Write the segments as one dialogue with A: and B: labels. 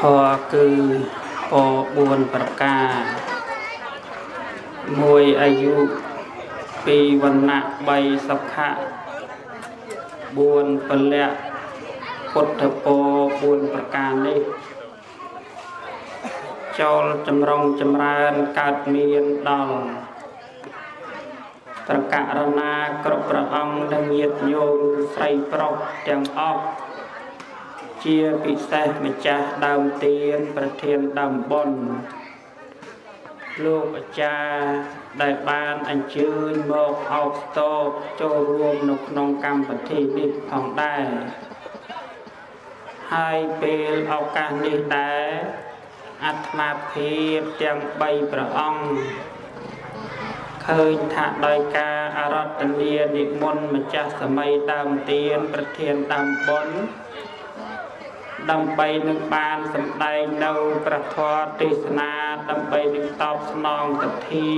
A: ធម៌គឺព4ប្រការមួយអាយុ2វណ្ណៈ3សុខៈ4ពលៈពុទ្ធពរ4ប្រការនេះចូលចម្រុងចម្រើនកើតមានដល់ប្រករណាគ្រប់ព្រះអង្គនិងញាតិញោមស្រីប្រុសទាំងអស់ ជាពិសេសម្ចាស់ដើមទៀនប្រធានដើមបុណ្យលោកអាចារ្យដែលបានអញ្ជើញមកអោបស្ទបចូលរួមនៅក្នុងកម្មវិធីនេះផងដែរហើយពេលឱកាសនេះដែរអាត្មាភាពទាំង3ព្រះអង្គឃើញថាដោយការអរតនានិមន្តម្ចាស់សម័យដើមទៀនប្រធានដើមបុណ្យ ដើម្បីនឹងបានសម្ដែងនៅព្រះធម៌ទេសនាដើម្បីនឹងតបស្នងទទ្ធា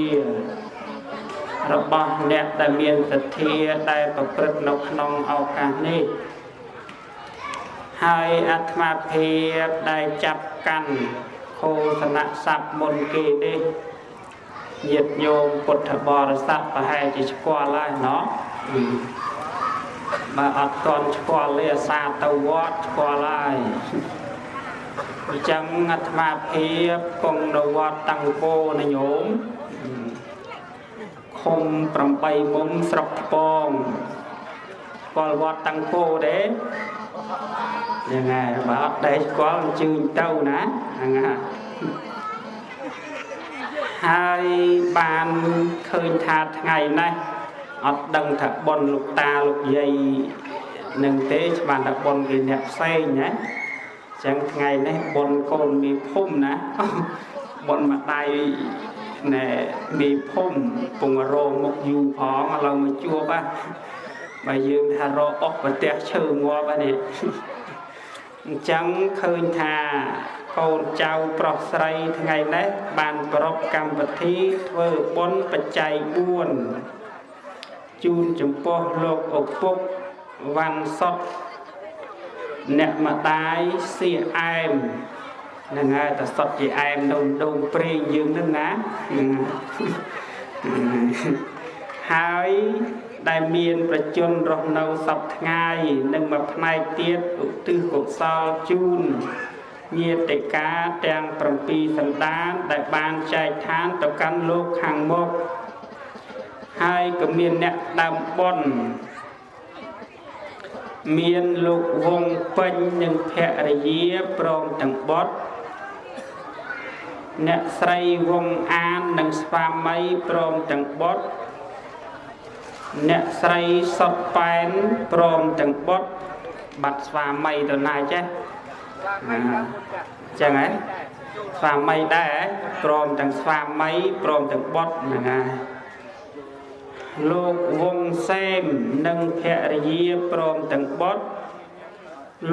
A: របស់អ្នកដែលមានទទ្ធាដែលប្រព្រឹត្តនៅក្នុងឱកាសនេះហើយអាត្មាភាពដែលចាប់កាន់ខោសនៈស័ព្ទមុនគេនេះញាតិញោមពុទ្ធបរិស័ទប្រហែលជាស្គាល់ហើយណោះ បើអត់ទាន់ស្គាល់ទេអាសាទៅវត្តស្គាល់ហើយអញ្ចឹងអាត្មាភាពគង់នៅវត្តតាំងពោណាញោមឃុំ8មុំស្រុកថ្ពងស្គាល់វត្តតាំងពោទេយ៉ាងហើយបើអត់ដែរស្គាល់អញ្ជើញទៅណាហ្នឹងហើយហើយបានឃើញថាថ្ងៃនេះ អត់ដឹងថាប៉ុនលោកតាលោកយាយនឹងទេច្បាស់ថាប៉ុនគេអ្នកផ្សេងណាចឹងថ្ងៃនេះប៉ុនកូនមីភូមិណាប៉ុនម្ដាយណែមីភូមិពងរងមុខយូរផងឥឡូវមកជួបហ่ะបើយើងថារកអុកប្រទះឈើងាប់ហ្នឹងអញ្ចឹងឃើញថាកូនចៅប្រុសស្រីថ្ងៃនេះបានប្រពកម្មវិធីធ្វើបុណ្យបច្ច័យ4 ជូនចំពោះលោកឪពុកវ៉ាន់សុតអ្នកម្ដាយសៀអែមនឹងហើយតសុតជាអែមដូងដូងព្រេងយើងនឹងណាហើយដែលមានប្រជជនរស់នៅសពថ្ងៃនិងមួយផ្នែកទៀតឧទ្ទិសកុសលជូនញាតិកាទាំង7សន្តានដែលបានចែកឋានទៅកាន់លោកខាងមុខ ហើយក៏មានអ្នកដើមបុណ្យមានលោកវងពេញនិងភរិយាព្រមទាំងបុត្រអ្នកស្រីវងអាននិងស្វាមីព្រមទាំងបុត្រអ្នកស្រីសុតប៉ែនព្រមទាំងបុត្របាត់ស្វាមីទៅណាចេះអញ្ចឹងហ៎ស្វាមីដែរព្រមទាំងស្វាមីព្រមទាំងបុត្រហ្នឹងហើយ លោកវងសេមនិងភរិយាព្រមទាំងបុត្រ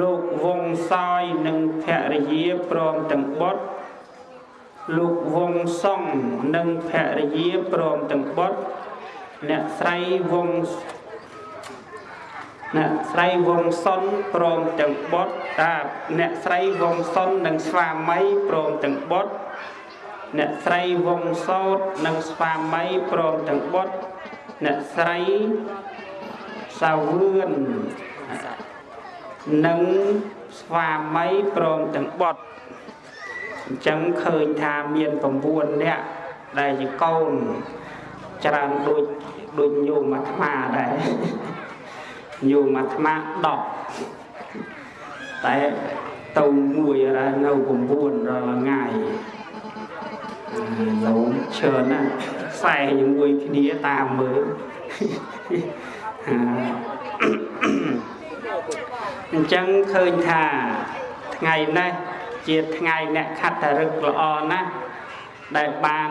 A: លោកវងសោយនិងភរិយាព្រមទាំងបុត្រលោកវងសុងនិងភរិយាព្រមទាំងបុត្រអ្នកស្រីវងអ្នកស្រីវងសុនព្រមទាំងបុត្រតាអ្នកស្រីវងសុននិងស្វាមីព្រមទាំងបុត្រអ្នកស្រីវងសោតនិងស្វាមីព្រមទាំងបុត្រ អ្នកស្រីសាវឿននិងស្វាមីព្រមទាំងបុត្រអញ្ចឹងឃើញថាមាន9នាក់ដែលជាកូនច្រើនដូចដូចញោមអាត្មាដែរញោមអាត្មា10តែទៅមួយនៅ9រាល់ថ្ងៃញោមច្រើនណាស់ ខ្សែជាមួយគ្នាតាមមើលអញ្ចឹងឃើញថាថ្ងៃនេះជាថ្ងៃអ្នកខត្តរឹកល្អណាស់ដែលបាន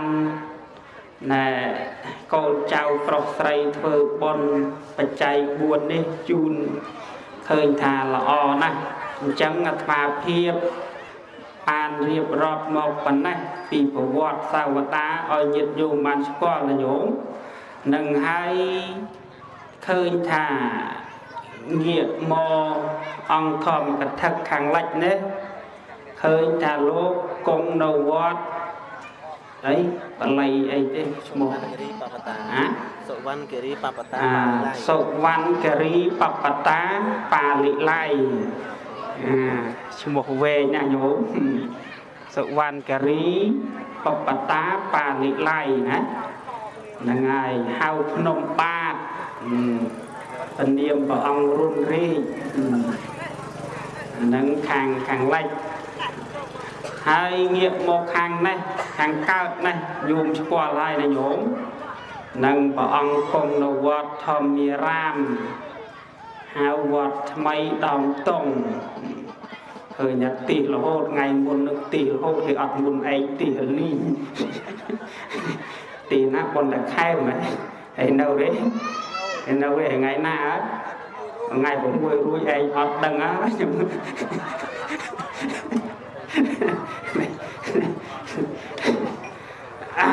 A: ណែកូនចៅប្រុសស្រីធ្វើបុណ្យបច្ច័យ4នេះជូនឃើញថាល្អណាស់អញ្ចឹងអាត្មាភាព បានរៀបរាប់មកប៉ុណ្ណេះពីប្រវត្តិសាវតាឲ្យញាតិញោមបានស្គាល់ណាញោមនឹងហើយឃើញថាងាកមកអង្គធម្មកថាខាងលិចនេះឃឃើញថាលោកគង់នៅវត្តអីបល័យអីទេឈ្មោះ
B: គិរីបបតា
A: អា
B: សុវណ្ណគិរីបបតា
A: អា
B: បានឡៃ
A: សុវណ្ណគិរីបបតាបាលិល័យអា ឈ្មោះវែងណាញោមសុវណ្ណគិរីបបតាបាលិល័យណាហ្នឹងហើយហៅភ្នំបាទពនាមព្រះអង្គរុនរាជអាហ្នឹងខាងខាងលិចហើយងាកមកខាងនេះខាងកើតនេះយូមស្គាល់ហើយណាញោមនិងព្រះអង្គគង់នៅវត្តធម្មារាម ហៅវត្តថ្មីដំតុងឃើញថាទីរហូតថ្ងៃមុននឹងទីរហូតគេអត់មុនឯងទីរលីងទីណាប៉ុន្តែខែមែនហើយនៅទេហើយនៅទេថ្ងៃណាអត់ថ្ងៃ6រួចឯងអត់ដឹងហើយខ្ញុំអា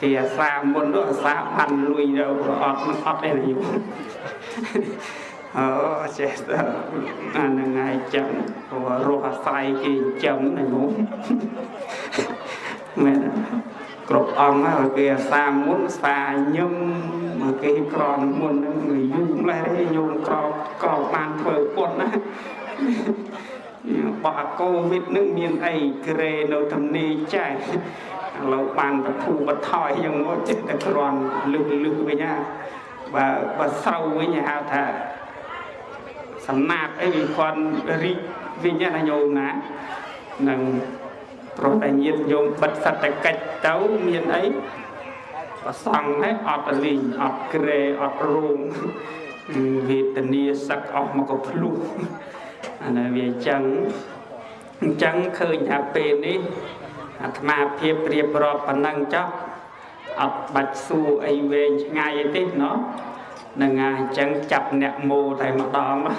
A: គេអាសាមុននោះអាសាបានលួយទៅអត់នឹងអត់ទេណាយូ អូចេះទៅអានឹងហើយចឹងព្រោះរស់អាស្រ័យគេចឹងណាយូមែនទេគ្រប់អង្គហើយគេអាសាមុនសាញឹមមកគេក្រនមុនហ្នឹងយូរម្លេះទេញោមក្រក្របានធ្វើពុតណាបោះអាកូវីដនឹងមានអីក្រេនៅទំនេរចែកឥឡូវបានបធូបថយយ៉ាងមកចេះតែគ្រាន់លឹះលឹះវិញណាបើបើស្រូវវិញគេហៅថា សំណាបអីវាគ្រាន់រីកវិញណាញោមណានឹងព្រោះតែញាតញោមបិទសតកិច្ចទៅមានអីប្រសង់ហ្នឹងអត់លីងអត់ក្រេអត់រោងវេទនាសឹកអស់មកក៏ភ្លុះអានេះវាអញ្ចឹងអញ្ចឹងឃើញថាពេលនេះអាត្មាភាពប្រៀបរាប់ប៉ុណ្ណឹងចុះអត់បាច់សួរអីវែងឆ្ងាយទេណោះ នឹងហើយអញ្ចឹងចាប់អ្នកមោតែម្ដងណា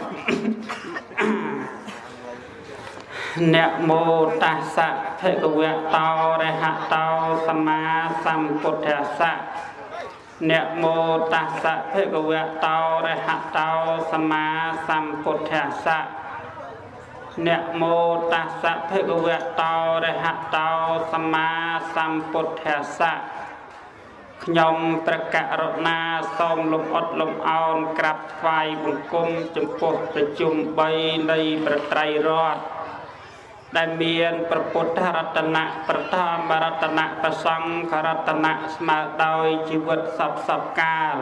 A: អ្នកមោតស្សៈភគវៈតោរហតោសម្មាសម្ពុទ្ធស្សៈអ្នកមោតស្សៈភគវៈតោរហតោសម្មាសម្ពុទ្ធស្សៈអ្នកមោតស្សៈភគវៈតោរហតោសម្មាសម្ពុទ្ធស្សៈ ខ្ញុំព្រះករុណាសូមលំអត់លំអោនក្រាបថ្វាយបង្គំចំពោះប្រជុំ3នៃប្រត្រៃរដ្ឋដែលមានព្រះពុទ្ធរតនៈប្រធមរតនៈប្រសង្ឃរតនៈស្មើដោយជីវិតសពសពកាល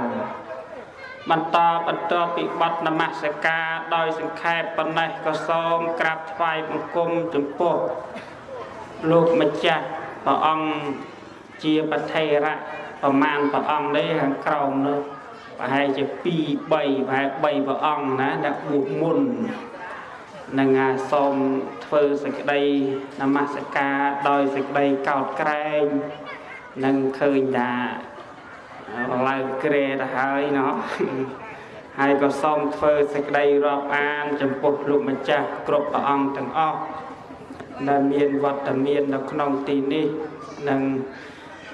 A: បន្តបន្តពីបទនមស្ការដោយសង្ខេបប៉ុណ្ណេះក៏សូមក្រាបថ្វាយបង្គំចំពោះលោកម្ចាស់ព្រះអង្គជាប្រធេរៈ ប្រមាណព្រះអង្គនេះខាងក្រោមនោះប្រហែលជា2 3ប្រហែល3ព្រះអង្គណាដែលបួសមុននឹងអាសូមធ្វើសេចក្តីនមស្ការដោយសេចក្តីកោតក្រែងនឹងឃើញថាឡើងក្រែទៅហើយណោះហើយក៏សូមធ្វើសេចក្តីរាប់អាន ចំពោះលោកម្ចាស់គ្រប់ព្រះអង្គទាំងអស់ដែលមានវត្តមាននៅក្នុងទីនេះនឹង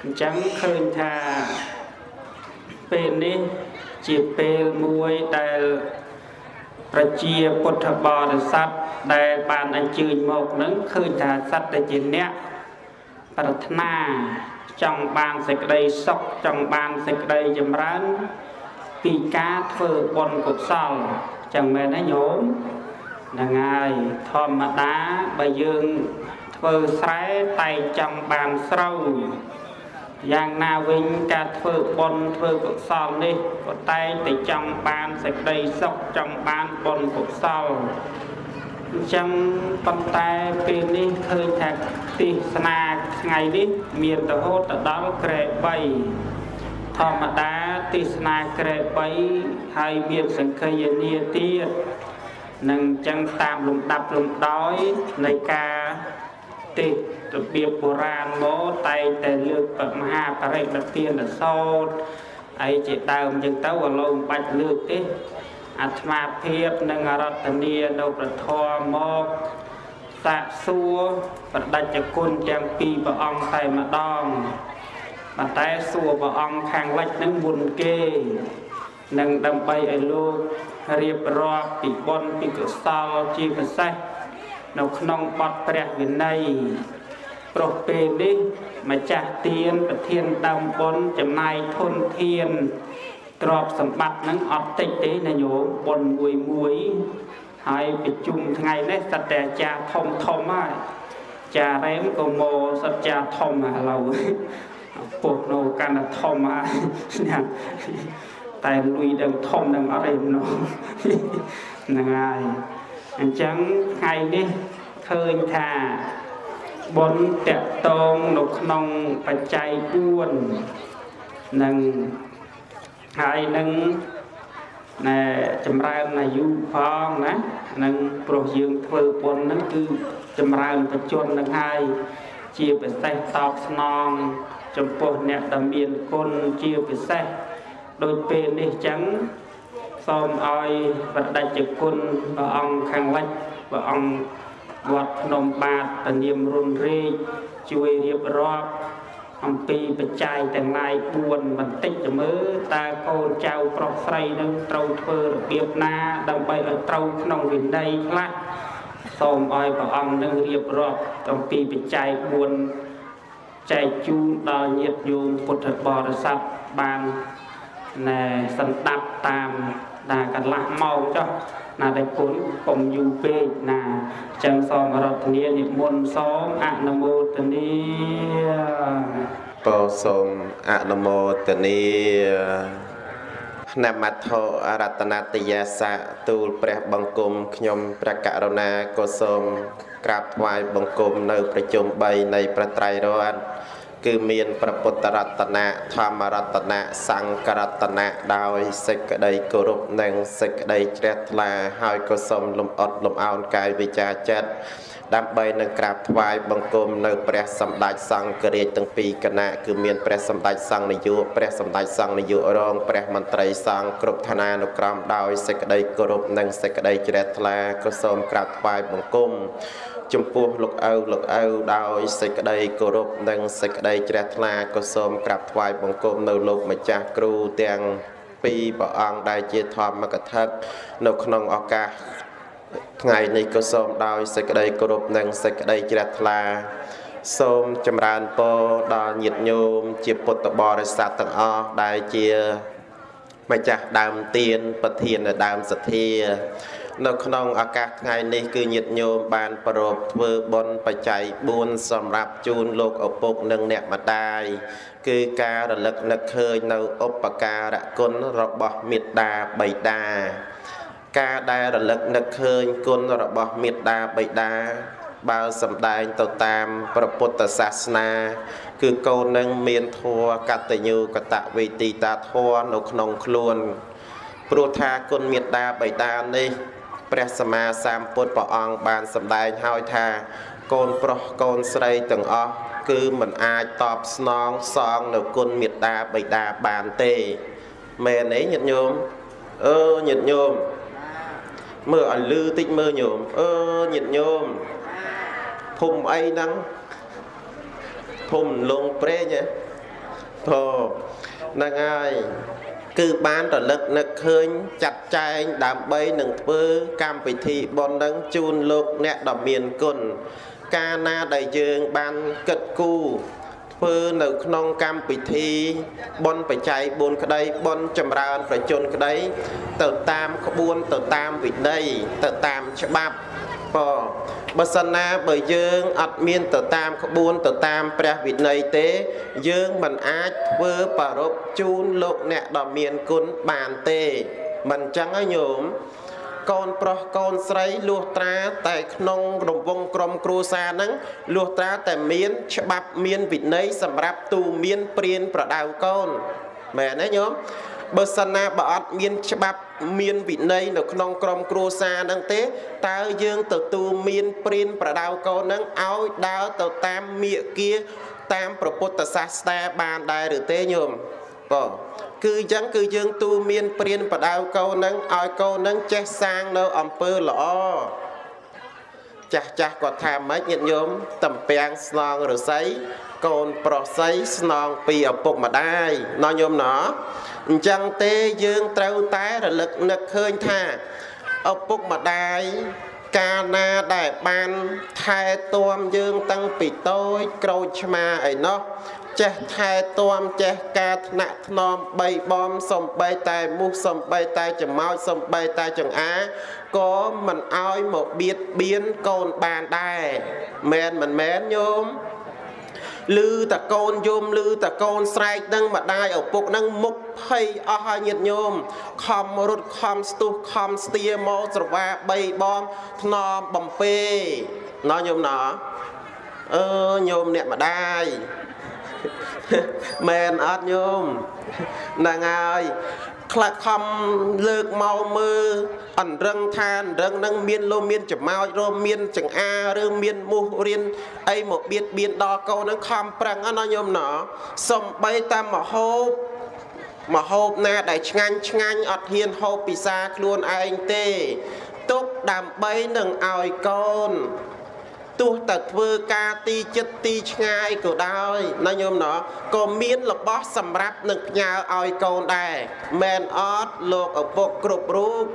A: អញ្ចឹងឃើញថាពេលនេះជាពេលមួយដែលប្រជាពុទ្ធបរិស័ទដែលបានអញ្ជើញមកនឹងឃើញថាសត្វតែជាអ្នកប្រាថ្នាចង់បានសេចក្តីសុខចង់បានសេចក្តីចម្រើន ពីការធ្វើបុណ្យកុសលចឹងមែនទេញោមហ្នឹងហើយធម្មតាបើយើងធ្វើស្រែតែចង់បានស្រូវ យ៉ាងណាវិញការធ្វើបុណ្យធ្វើកុសលនេះក៏តែងតែចង់បានសេចក្តីសុខចង់បានបុណ្យកុសលអញ្ចឹងប៉ុន្តែពេលនេះឃើញថាទេសនាថ្ងៃនេះមានរហូតទៅដល់ក្រែ3ធម្មតាទេសនាក្រែ3ហើយមានសង្ឃយនាទៀតនឹងអញ្ចឹងតាមលំដាប់លំដោយនៃការ ទេសរបៀបបុរាណមកតែងតែលើកមហាបរិបទានសោតអីជាដើមអញ្ចឹងទៅក៏លោកមិនបាច់លើកទេអាត្មាភាពនិងអរតនីនៅប្រធមមកសាកសួរប្រដេចគុណទាំងពីរព្រះអង្គតែម្ដងប៉ុន្តែសួរព្រះអង្គខាងលិចនឹងមុនគេនឹងដើម្បីឲ្យលោករៀបរាប់ពីបុណ្យពីកុសលជាពិសេស នៅក្នុងបទព្រះវិន័យព្រោះពេលនេះម្ចាស់ទានប្រធានដើមបុណ្យចំណាយធនធានទ្រព្យសម្បត្តិហ្នឹងអត់តិចទេណាញោមបុណ្យមួយមួយហើយប្រជុំថ្ងៃនេះសត្វតែអាចារ្យធំធំហើយចារ៉េមក៏មកសត្វចារ្យធំឥឡូវពុះនៅកាន់តែធំហើយណាតែលុយដឹងធំនឹងអត់ទេនោះហ្នឹងហើយ អញ្ចឹងថ្ងៃនេះឃើញថាបុណ្យតកតងនៅក្នុងបច្ច័យ4នឹងហើយនឹងណែចម្រើនអាយុផងណានឹងព្រោះយើងធ្វើបុណ្យហ្នឹងគឺចម្រើនបច្ចុប្បន្ននឹងហើយជាពិសេសតបស្នងចំពោះអ្នកដែលមានគុណជាពិសេសដូចពេលនេះចឹង សូមឲ្យបដិជ្ជគុណព្រះអង្គខាងលិចព្រះអង្គវត្តភ្នំបាទតនាមរុនរេកជួយរៀបរាប់អំពីបច្ច័យទាំងឡាយ4បន្តិចទៅមើលតើកូនចៅប្រុសស្រីនឹងត្រូវធ្វើរបៀបណាដើម្បីឲ្យត្រូវក្នុងវិន័យខ្លះសូមឲ្យព្រះអង្គនឹងរៀបរាប់អំពីបច្ច័យ4ចែកជូនដល់ញាតិញោមពុទ្ធបរិស័ទបានណែសន្តាប់តាម ណាកន្លះម៉ោងចុះណាតែគុណកុំយូរពេកណាចឹងសូមរតនានិមន្តសូមអនុមោទនា
C: ក៏សូមអនុមោទនានមត្ថអរតនតយាសៈទូលព្រះបង្គំខ្ញុំព្រះករុណាក៏សូមក្រាបថ្វាយបង្គំនៅប្រជុំ3នៃប្រត្រៃរតន៍ គឺមានព្រះពុទ្ធរតនៈធម្មរតនៈសង្ឃរតនៈដោយសេចក្តីគោរពនិងសេចក្តីជ្រះថ្លាហើយក៏សូមលំអត់លំអោនកាយវិចាចិត្តដើម្បីនឹងក្រាបថ្វាយបង្គំនៅព្រះសម្ដេចសង្ឃរាជទាំងពីរគណៈគឺមានព្រះសម្ដេចសង្ឃនាយកព្រះសម្ដេចសង្ឃនាយករងព្រះមន្ត្រីសង្ឃគ្រប់ឋានានុក្រមដោយសេចក្តីគោរពនិងសេចក្តីជ្រះថ្លាក៏សូមក្រាបថ្វាយបង្គំ ចំពោះលោកឪលោកឪដោយសេចក្តីគោរពនិងសេចក្តីជ្រះថ្លាក៏សូមក្រាបថ្វាយបង្គំនៅលោកម្ចាស់គ្រូទាំងពីរព្រះអង្គដែលជាធម្មកថានៅក្នុងឱកាសថ្ងៃនេះក៏សូមដោយសេចក្តីគោរពនិងសេចក្តីជ្រះថ្លាសូមចម្រើនពរដល់ញាតិញោមជាពុទ្ធបរិស័ទទាំងអស់ដែលជាម្ចាស់ដើមទៀនប្រធានដើមសទ្ធា នៅក្នុងឱកាសថ្ងៃនេះគឺញាតិញោមបានប្រពធ្វើបុណ្យបច្ច័យ4សម្រាប់ជូនលោកឪពុកនិងអ្នកម្ដាយគឺការរលឹកនឹកឃើញនៅឧបការៈគុណរបស់មេត្តាបិតាការដែលរលឹកនឹកឃើញគុណរបស់មេត្តាបិតាបើសំដែងទៅតាមព្រះពុទ្ធសាសនា គឺកូននឹងមានធัวកតញ្ញូកតវេទីតាធัวនៅក្នុងខ្លួនព្រោះថាគុណមេត្តាបិតានេះ ព្រះសម្មាសម្ពុទ្ធព្រះអង្គបានសម្ដែងហើយថាកូនប្រុសកូនស្រីទាំងអស់គឺមិនអាចតបស្នងសងនៅគុណមេត្តាបិតាបានទេមែនទេញាតិញោមអឺញាតិញោមមើលឲ្យលឺតិចមើលញោមអឺញាតិញោមភូមិអីហ្នឹងភូមិលងព្រេងហ៎ធហ្នឹងហើយ គឺបានរលឹកនឹកឃើញចាត់ចែងដើម្បីនឹងធ្វើកម្មវិធីបុណ្យនឹងជូនលោកអ្នកដ៏មានគុណកាលណាដែលយើងបានគិតគូរធ្វើនៅក្នុងកម្មពិធីបុណ្យបច្ច័យ4ក្តីបុណ្យចម្រើនប្រជជនក្តី ទៅតាមក្បួនទៅតាមវិន័យទៅតាមច្បាប់បើ បើសិនណាបើយើងអត់មានទៅតាមក្បួនទៅតាមព្រះវិន័យទេ យើងមិនអាចធ្វើប្ររពជូនលោកអ្នកដ៏មានគុណបានទេ មិនអញ្ចឹងហើយញោមកូនប្រុសកូនស្រីលួសត្រាតែក្នុងរង្វង់ក្រុមគ្រួសារហ្នឹងលួសត្រាតែមានច្បាប់មានវិន័យសម្រាប់ទូមានព្រានប្រដៅកូនមែនទេញោម បើសិនណាបើអត់មានច្បាប់មានវិន័យនៅក្នុងក្រមគ្រួសារហ្នឹងទេតើយើងទទួលមានព្រានប្រដៅកូនហ្នឹងឲ្យដើរទៅតាមមាគាតាមព្រះពុទ្ធសាសនាបានដែរឬទេញោមបងគឺអញ្ចឹងគឺយើងទូមានព្រានបដៅកូននឹងឲ្យកូននឹងចេះសាងនៅអំពើល្អចាស់ចាស់គាត់ថាម៉េចញាតិញោមតំពាំងស្នងរស័យ កូនប្រុសស្រីស្នងពីឪពុកម្ដាយណោះញោមណោះអញ្ចឹងទេយើងត្រូវតែរលឹកនឹកឃើញថាឪពុកម្ដាយកាលណាដែលបានថែទាំយើងតាំងពីតូចក្រូចឆ្មាអីណោះចេះថែទាំចេះការថ្នាក់ថ្នមបីបំសំបីតែមូសសំបីតែច្មោចសំបីតែចង្អាក៏មិនអោយមកបៀតបៀនកូនបានដែរមែនមិនមែនញោម ឮតកូនយំឮតកូនស្រែកនឹងម្ដាយឪពុកនឹងមុខភ័យអស់ហើយញាតញោមខំរត់ខំស្ទុះខំស្ទាមកស្រវាបីបំថ្នមបំពេណោះញោមណោះអឺញោមអ្នកម្ដាយមែនអត់ញោមហ្នឹងហើយ ខ្លះខំលើកមកមើលអនរឹងថាអនរឹងនឹងមានលោមានចំោចរមមានចង្អាឬមានមូសរៀនអីមកបៀតបៀនដល់កូននឹងខំប្រឹងណាញោមណោសំបីតាមមហូបមហូបណាដែលឆ្ងាញ់ឆ្ងាញ់អត់ហ៊ានហូបពិសាខ្លួនឯងទេទុកដើម្បីនឹងឲ្យកូន ទោះតែធ្វើការទីចិត្តទីឆ្ងាយក៏ដោយណាញោមណោះក៏មានរបស់សម្រាប់នឹងផ្ញើឲ្យកូនដែរមែនអត់លោកឪពុកគ្រប់រូប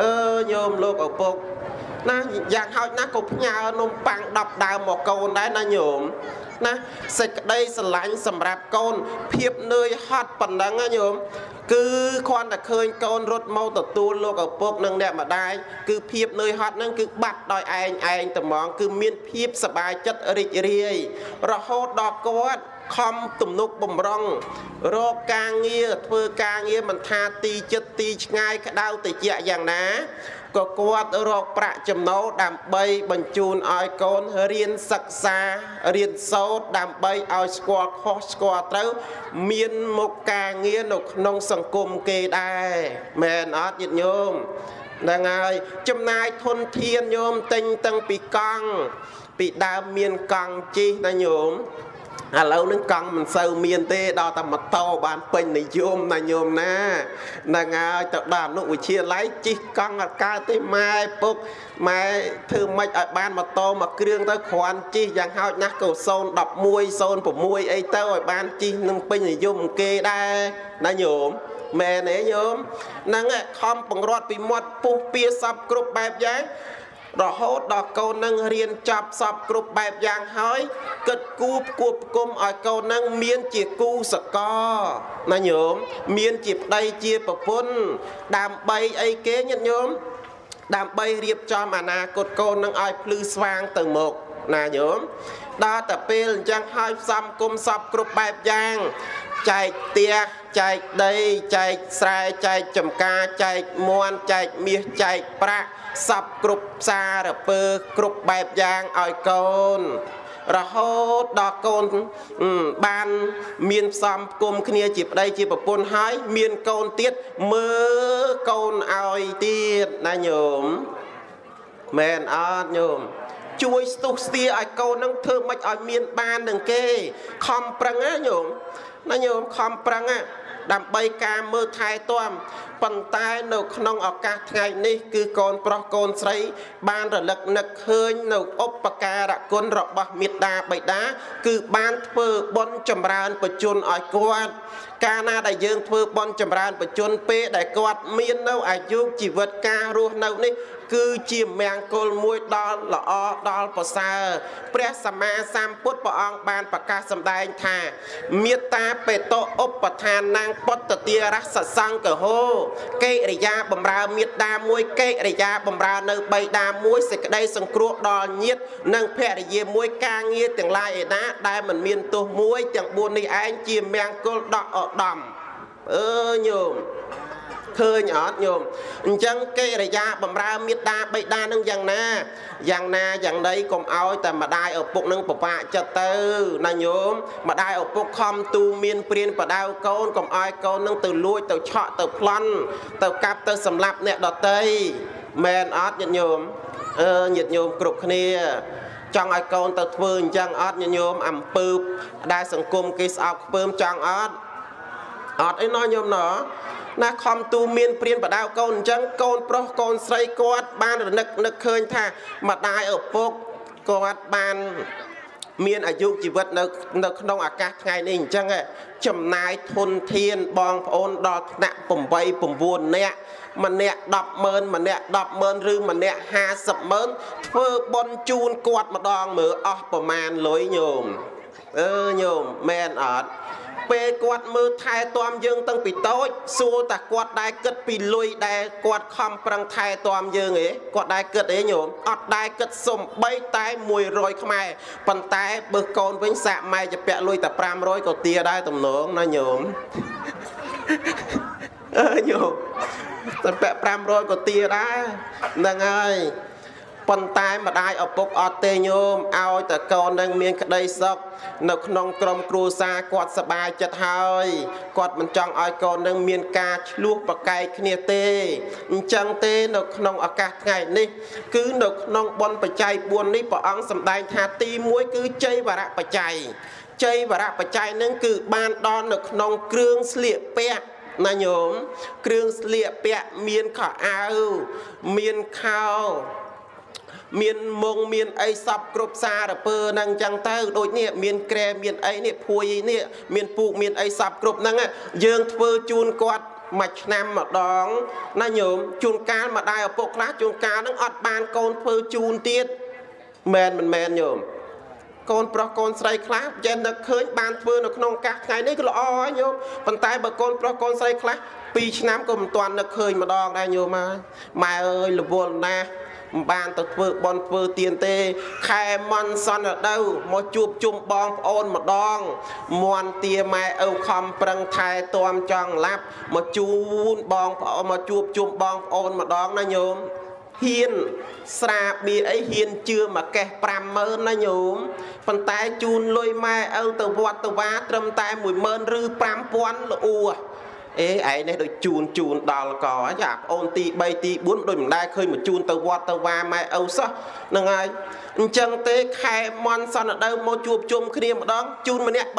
C: អឺញោមលោកឪពុកណាយ៉ាងហោចណាស់ក៏ផ្ញើនំប៉័ង10ដើមមកកូនដែរណាញោមណាសេចក្តីស្រឡាញ់សម្រាប់កូនភាពនឿយហត់ប៉ុណ្ណឹងណាញោម គឺគ្រាន់តែឃើញកូនរត់មកទទួលលោកឪពុកនិងអ្នកម្ដាយគឺភាពនឿយហត់ហ្នឹងគឺបាត់ដោយឯងឯងតែហ្មងគឺមានភាពសบายចិត្តរីករាយរហូតដល់គាត់ខំទំនុកបំរុងរកការងារធ្វើការងារមិនថាទីចិត្តទីឆ្ងាយក្តៅតិចយ៉ាងណា ក៏គាត់រកប្រាក់ចំណូលដើម្បីបញ្ជូនឲ្យកូនរៀនសិក្សារៀនសូត្រដើម្បីឲ្យស្គាល់ខុសស្គាល់ត្រូវ មានមុខការងារនៅក្នុងសង្គមគេដែរមែនអត់ញាតិញោមហ្នឹងហើយចំណាយធនធានញោមទិញតាំងពីកង់ពីដើមមានកង់ជិះណាញោម ឥឡូវនឹងកង់មិនសូវមានទេដល់តែម៉ូតូបានពេញនិយមណាញោមណាហ្នឹងហើយទៅដល់អនុវិទ្យាល័យជិះកង់អត់កើតទេម៉ែពុកម៉ែធ្វើម៉េចឲ្យបានម៉ូតូមួយគ្រឿងទៅគ្រាន់ជិះយ៉ាងហោចណាស់ក៏011 06អីទៅឲ្យបានជិះនឹងពេញនិយមគេដែរណាញោមមែនទេញោមហ្នឹងខំបង្រត់ពីមាត់ពុះពៀសពគ្រប់បែបយ៉ាង រហូតដល់កូននឹងរៀនចប់សពគ្រប់បែបយ៉ាងហើយគិតគូផ្គួបផ្គុំឲ្យកូននឹងមានជាគូសកលណាញោមមានជាប្តីជាប្រពន្ធដើម្បីអីគេញាតិញោមដើម្បីរៀបចំអនាគតកូននឹងឲ្យភ្លឺស្វាងទៅមុខណាញោមដល់តែពេលអញ្ចឹងហើយផ្សំគុំសពគ្រប់បែបយ៉ាងចែកផ្ទះ ចែកដីចែកស្រែចែកចំការចែកមន់ចែកមាសចែកប្រាក់សពគ្រប់ផ្សារពើគ្រប់បែបយ៉ាងឲ្យកូនរហូតដល់កូនបានមានផ្សំគុំគ្នាជាប្តីជាប្រពន្ធហើយមានកូនទៀតមើលកូនឲ្យទៀតណាញោមមែនអត់ញោមជួយស្ទុះស្ទាឲ្យកូននឹងធ្វើមិនឲ្យមានបាននឹងគេខំប្រឹងណាញោមណាញោមខំប្រឹងណា ដើម្បីការមើលថែទាំប៉ុន្តែនៅក្នុងឱកាសថ្ងៃនេះ គឺកូនប្រុសកូនស្រី បានរលឹកនឹកឃើញនៅឧបការៈគុណរបស់មេត្តាបិតាគឺបានធ្វើបុណ្យចម្រើនបជនឲ្យគាត់កាលណាដែលយើងធ្វើបុណ្យចម្រើនបជនពេលដែលគាត់មាននៅអាយុជីវិតការរស់នៅនេះ គឺជាមង្គលមួយដល់ល្អដល់ប្រសើរព្រះសម្មាសម្ពុទ្ធព្រះអង្គបានប្រកាសសម្ដែងថាមេត្តាបេតោឧបឋាននាងពុទ្ធទារសសង្កហោកិរិយាបំរើមេត្តាមួយកិរិយាបំរើនៅបីតាមួយសេចក្តីសង្គ្រោះដល់ញាតនិងភរិយាមួយការងារទាំងឡាយឯណាដែលមិនមានទោសមួយទាំង4នេះឯងជាមង្គលដកឧត្តមអើញោម ឃើញអត់ញោមអញ្ចឹងកិរិយាបំរើមេត្តាបិតានឹងយ៉ាងណាយ៉ាងណាយ៉ាងណីកុំឲ្យតែម្ដាយឪពុកនឹងពិបាកចិត្តទៅណាញោមម្ដាយឪពុកខំទូមានព្រានបដៅកូនកុំឲ្យកូននឹងទៅលួចទៅឆក់ទៅប្លន់ទៅកាប់ទៅសម្លាប់អ្នកដតីមែនអត់ញាតិញោមអឺញាតិញោមគ្រប់គ្នាចង់ឲ្យកូនទៅធ្វើអញ្ចឹងអត់ញញោមអំពើដែលសង្គមគេស្អប់ខ្ពើមចង់អត់អត់អីណោះញោមណោះ ណាខំទូមានព្រានបដៅកូនអញ្ចឹងកូនប្រុសកូនស្រីគាត់ បានរនឹកនឹកឃើញថាម្ដាយឪពុកគាត់បានមានអាយុជីវិតនៅនៅក្នុងអាកាសថ្ងៃនេះអញ្ចឹងចំណាយធនធានបងប្អូនដល់ថ្នាក់8 9នាក់ម្នាក់100000ម្នាក់100000ឬម្នាក់500,000ធ្វើបន់ជូនគាត់ម្ដងមើលអស់ប្រមាណលុយញោមអឺញោមមែនអត់ ពេលគាត់មើលថែទាំយើងតាំងពីតូចសួរតាគាត់ដែរគិតពីលុយដែលគាត់ខំប្រឹងថែទាំយើងឯងគាត់ដែរគិតអីញោមអត់ដែរគិតសំបីតែ100ខ្មែរប៉ុន្តែបើកូនវិញសាក់ម៉ែជាពាក់លុយតែ500ក៏ទាដែរតំណងណាញោមអើញោមតែពាក់500ក៏ទាដែរហ្នឹងហើយ ប៉ុន្តែម្ដាយឪពុកអត់ទេញោមឲ្យតែកូននឹងមានក្តីសុខនៅក្នុងក្រុមគ្រួសារគាត់សប្បាយចិត្តហើយគាត់មិនចង់ឲ្យកូននឹងមានការឆ្លោះប្រកែកគ្នាទេអញ្ចឹងទេនៅក្នុងឱកាសថ្ងៃនេះ គឺនៅក្នុងបុណ្យបច្ច័យ4នេះព្រះអង្គសម្ដែងថាទី1គឺជ័យវរៈបច្ច័យជ័យវរៈបច្ច័យនឹងគឺបានដល់នៅក្នុងគ្រឿងស្លៀកពាក់ណាញោមគ្រឿងស្លៀកពាក់មានខោអាវមានខោ មានមុងមានអីសពគ្រប់សារពើហ្នឹងអញ្ចឹងទៅដូចនេះមានក្រែមានអីនេះភួយនេះមានពូកមានអីសពគ្រប់ហ្នឹងយើងធ្វើជូនគាត់មួយឆ្នាំម្ដងណាញោមជួនកាលម្ដាយឪពុកខ្លះជួនកាលហ្នឹងអត់បានកូនធ្វើជូនទៀតមែនមិនមែនញោមកូនប្រុសកូនស្រីខ្លះចេះនឹកឃើញបានធ្វើនៅក្នុងកាសថ្ងៃនេះក៏ល្អហើយញោមប៉ុន្តែបើកូនប្រុសកូនស្រីខ្លះ2ឆ្នាំក៏មិនទាន់នឹកឃើញម្ដងដែរញោមហើយម៉ែអើយរវល់ណាស់ មិនបានទៅធ្វើបន់ធ្វើទៀនទេ ខែមន់សន្តិវមកជួបជុំបងប្អូនម្ដងមន់ទាម៉ែឪខំប្រឹងថែទាំចង់ឡាប់មកជូនបងប្អូនមកជួបជុំបងប្អូនម្ដងណាញោមហ៊ានស្រាបៀអីហ៊ានជឿមួយកេះ50000ណាញោមប៉ុន្តែជូនលុយម៉ែឪទៅវត្តទៅវាត្រឹមតែ10000ឬ5000ល្អូ អេឯនេះដូចជូនជូនដល់កចាប្អូនទី3ទី4ដូចមិនដែលឃើញមកជូនទៅវត្តទៅវាម៉ែឪសោះហ្នឹងហើយអញ្ចឹងទេខែមន់សន្តិដៅមកជួបជុំគ្នាម្ដងជូនម្នាក់30000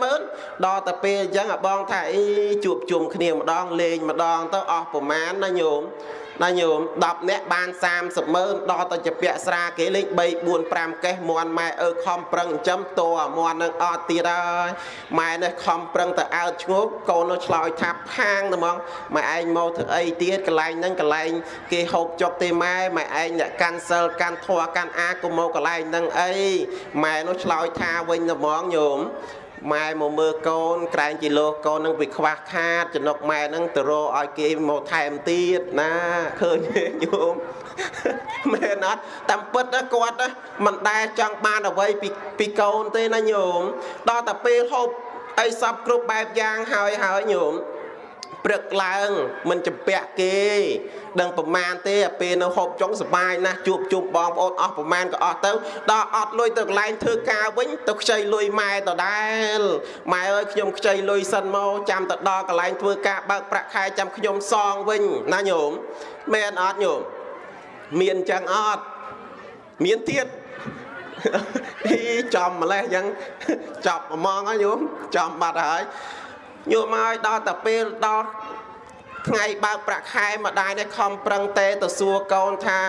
C: 30000ដល់តែពេលអញ្ចឹងអាបងថាអីជួបជុំគ្នាម្ដងលេងម្ដងទៅអស់ប្រមាណណាញោមណាញោម10នាក់បាន30ម៉ឺនដល់ទៅជាពាក់ស្រាគេលេង3 4 5កេះមន់ម៉ែអើខំប្រឹងចិញ្ចឹមតអាមន់នឹងអត់ទៀតហើយម៉ែនេះខំប្រឹងទៅអើតឈ្ងោកកូននោះឆ្លើយថាផាងតែហ្មងម៉ែឯងមកធ្វើអីទៀតកន្លែងហ្នឹងកន្លែងគេហូបចុកទេម៉ែម៉ែឯងអ្នកកាន់សិលកាន់ធัวកាន់អាកុំមកកន្លែងហ្នឹងអីម៉ែនោះឆ្លើយថាវិញតែហ្មងញោម ម៉ែមកមើលកូនក្រែងជាលោកូននឹងវាខ្វះខាតចំណុកម៉ែនឹងទៅរកឲ្យគេមកថែមទៀតណាឃើញទេញោមមែនអត់តាមពិតណាគាត់ណាមិនដែលចង់បានអ្វីពីពីកូនទេណាញោមដល់តែពេលហូបអីសពគ្រប់បែបយ៉ាងហើយហើយញោម ព្រឹកឡើងមិនចម្ពាក់គេ ដឹងប្រមាណទេពេលនៅហូបចុងសបាយណាស់ជួបជុំបងប្អូនអស់ប្រមាណក៏អស់ទៅដល់អត់លុយទៅកន្លែងធ្វើការវិញទៅខ្ចីលុយម៉ែដដែលម៉ែអើយខ្ញុំខ្ចីលុយសិនមកចាំទៅដល់កន្លែងធ្វើការបើកប្រាក់ខែចាំខ្ញុំសងវិញណាញោមមែនអត់ញោមមានចឹងអត់មានទៀតអីចំម្លេះចឹងចប់ហ្មងហើយញោមចំបាត់ហើយ ញោមហើយដល់តែពេលដល់ថ្ងៃបើកប្រាក់ខែម្ដាយនេះខំប្រឹងទេទៅសួរកូនថា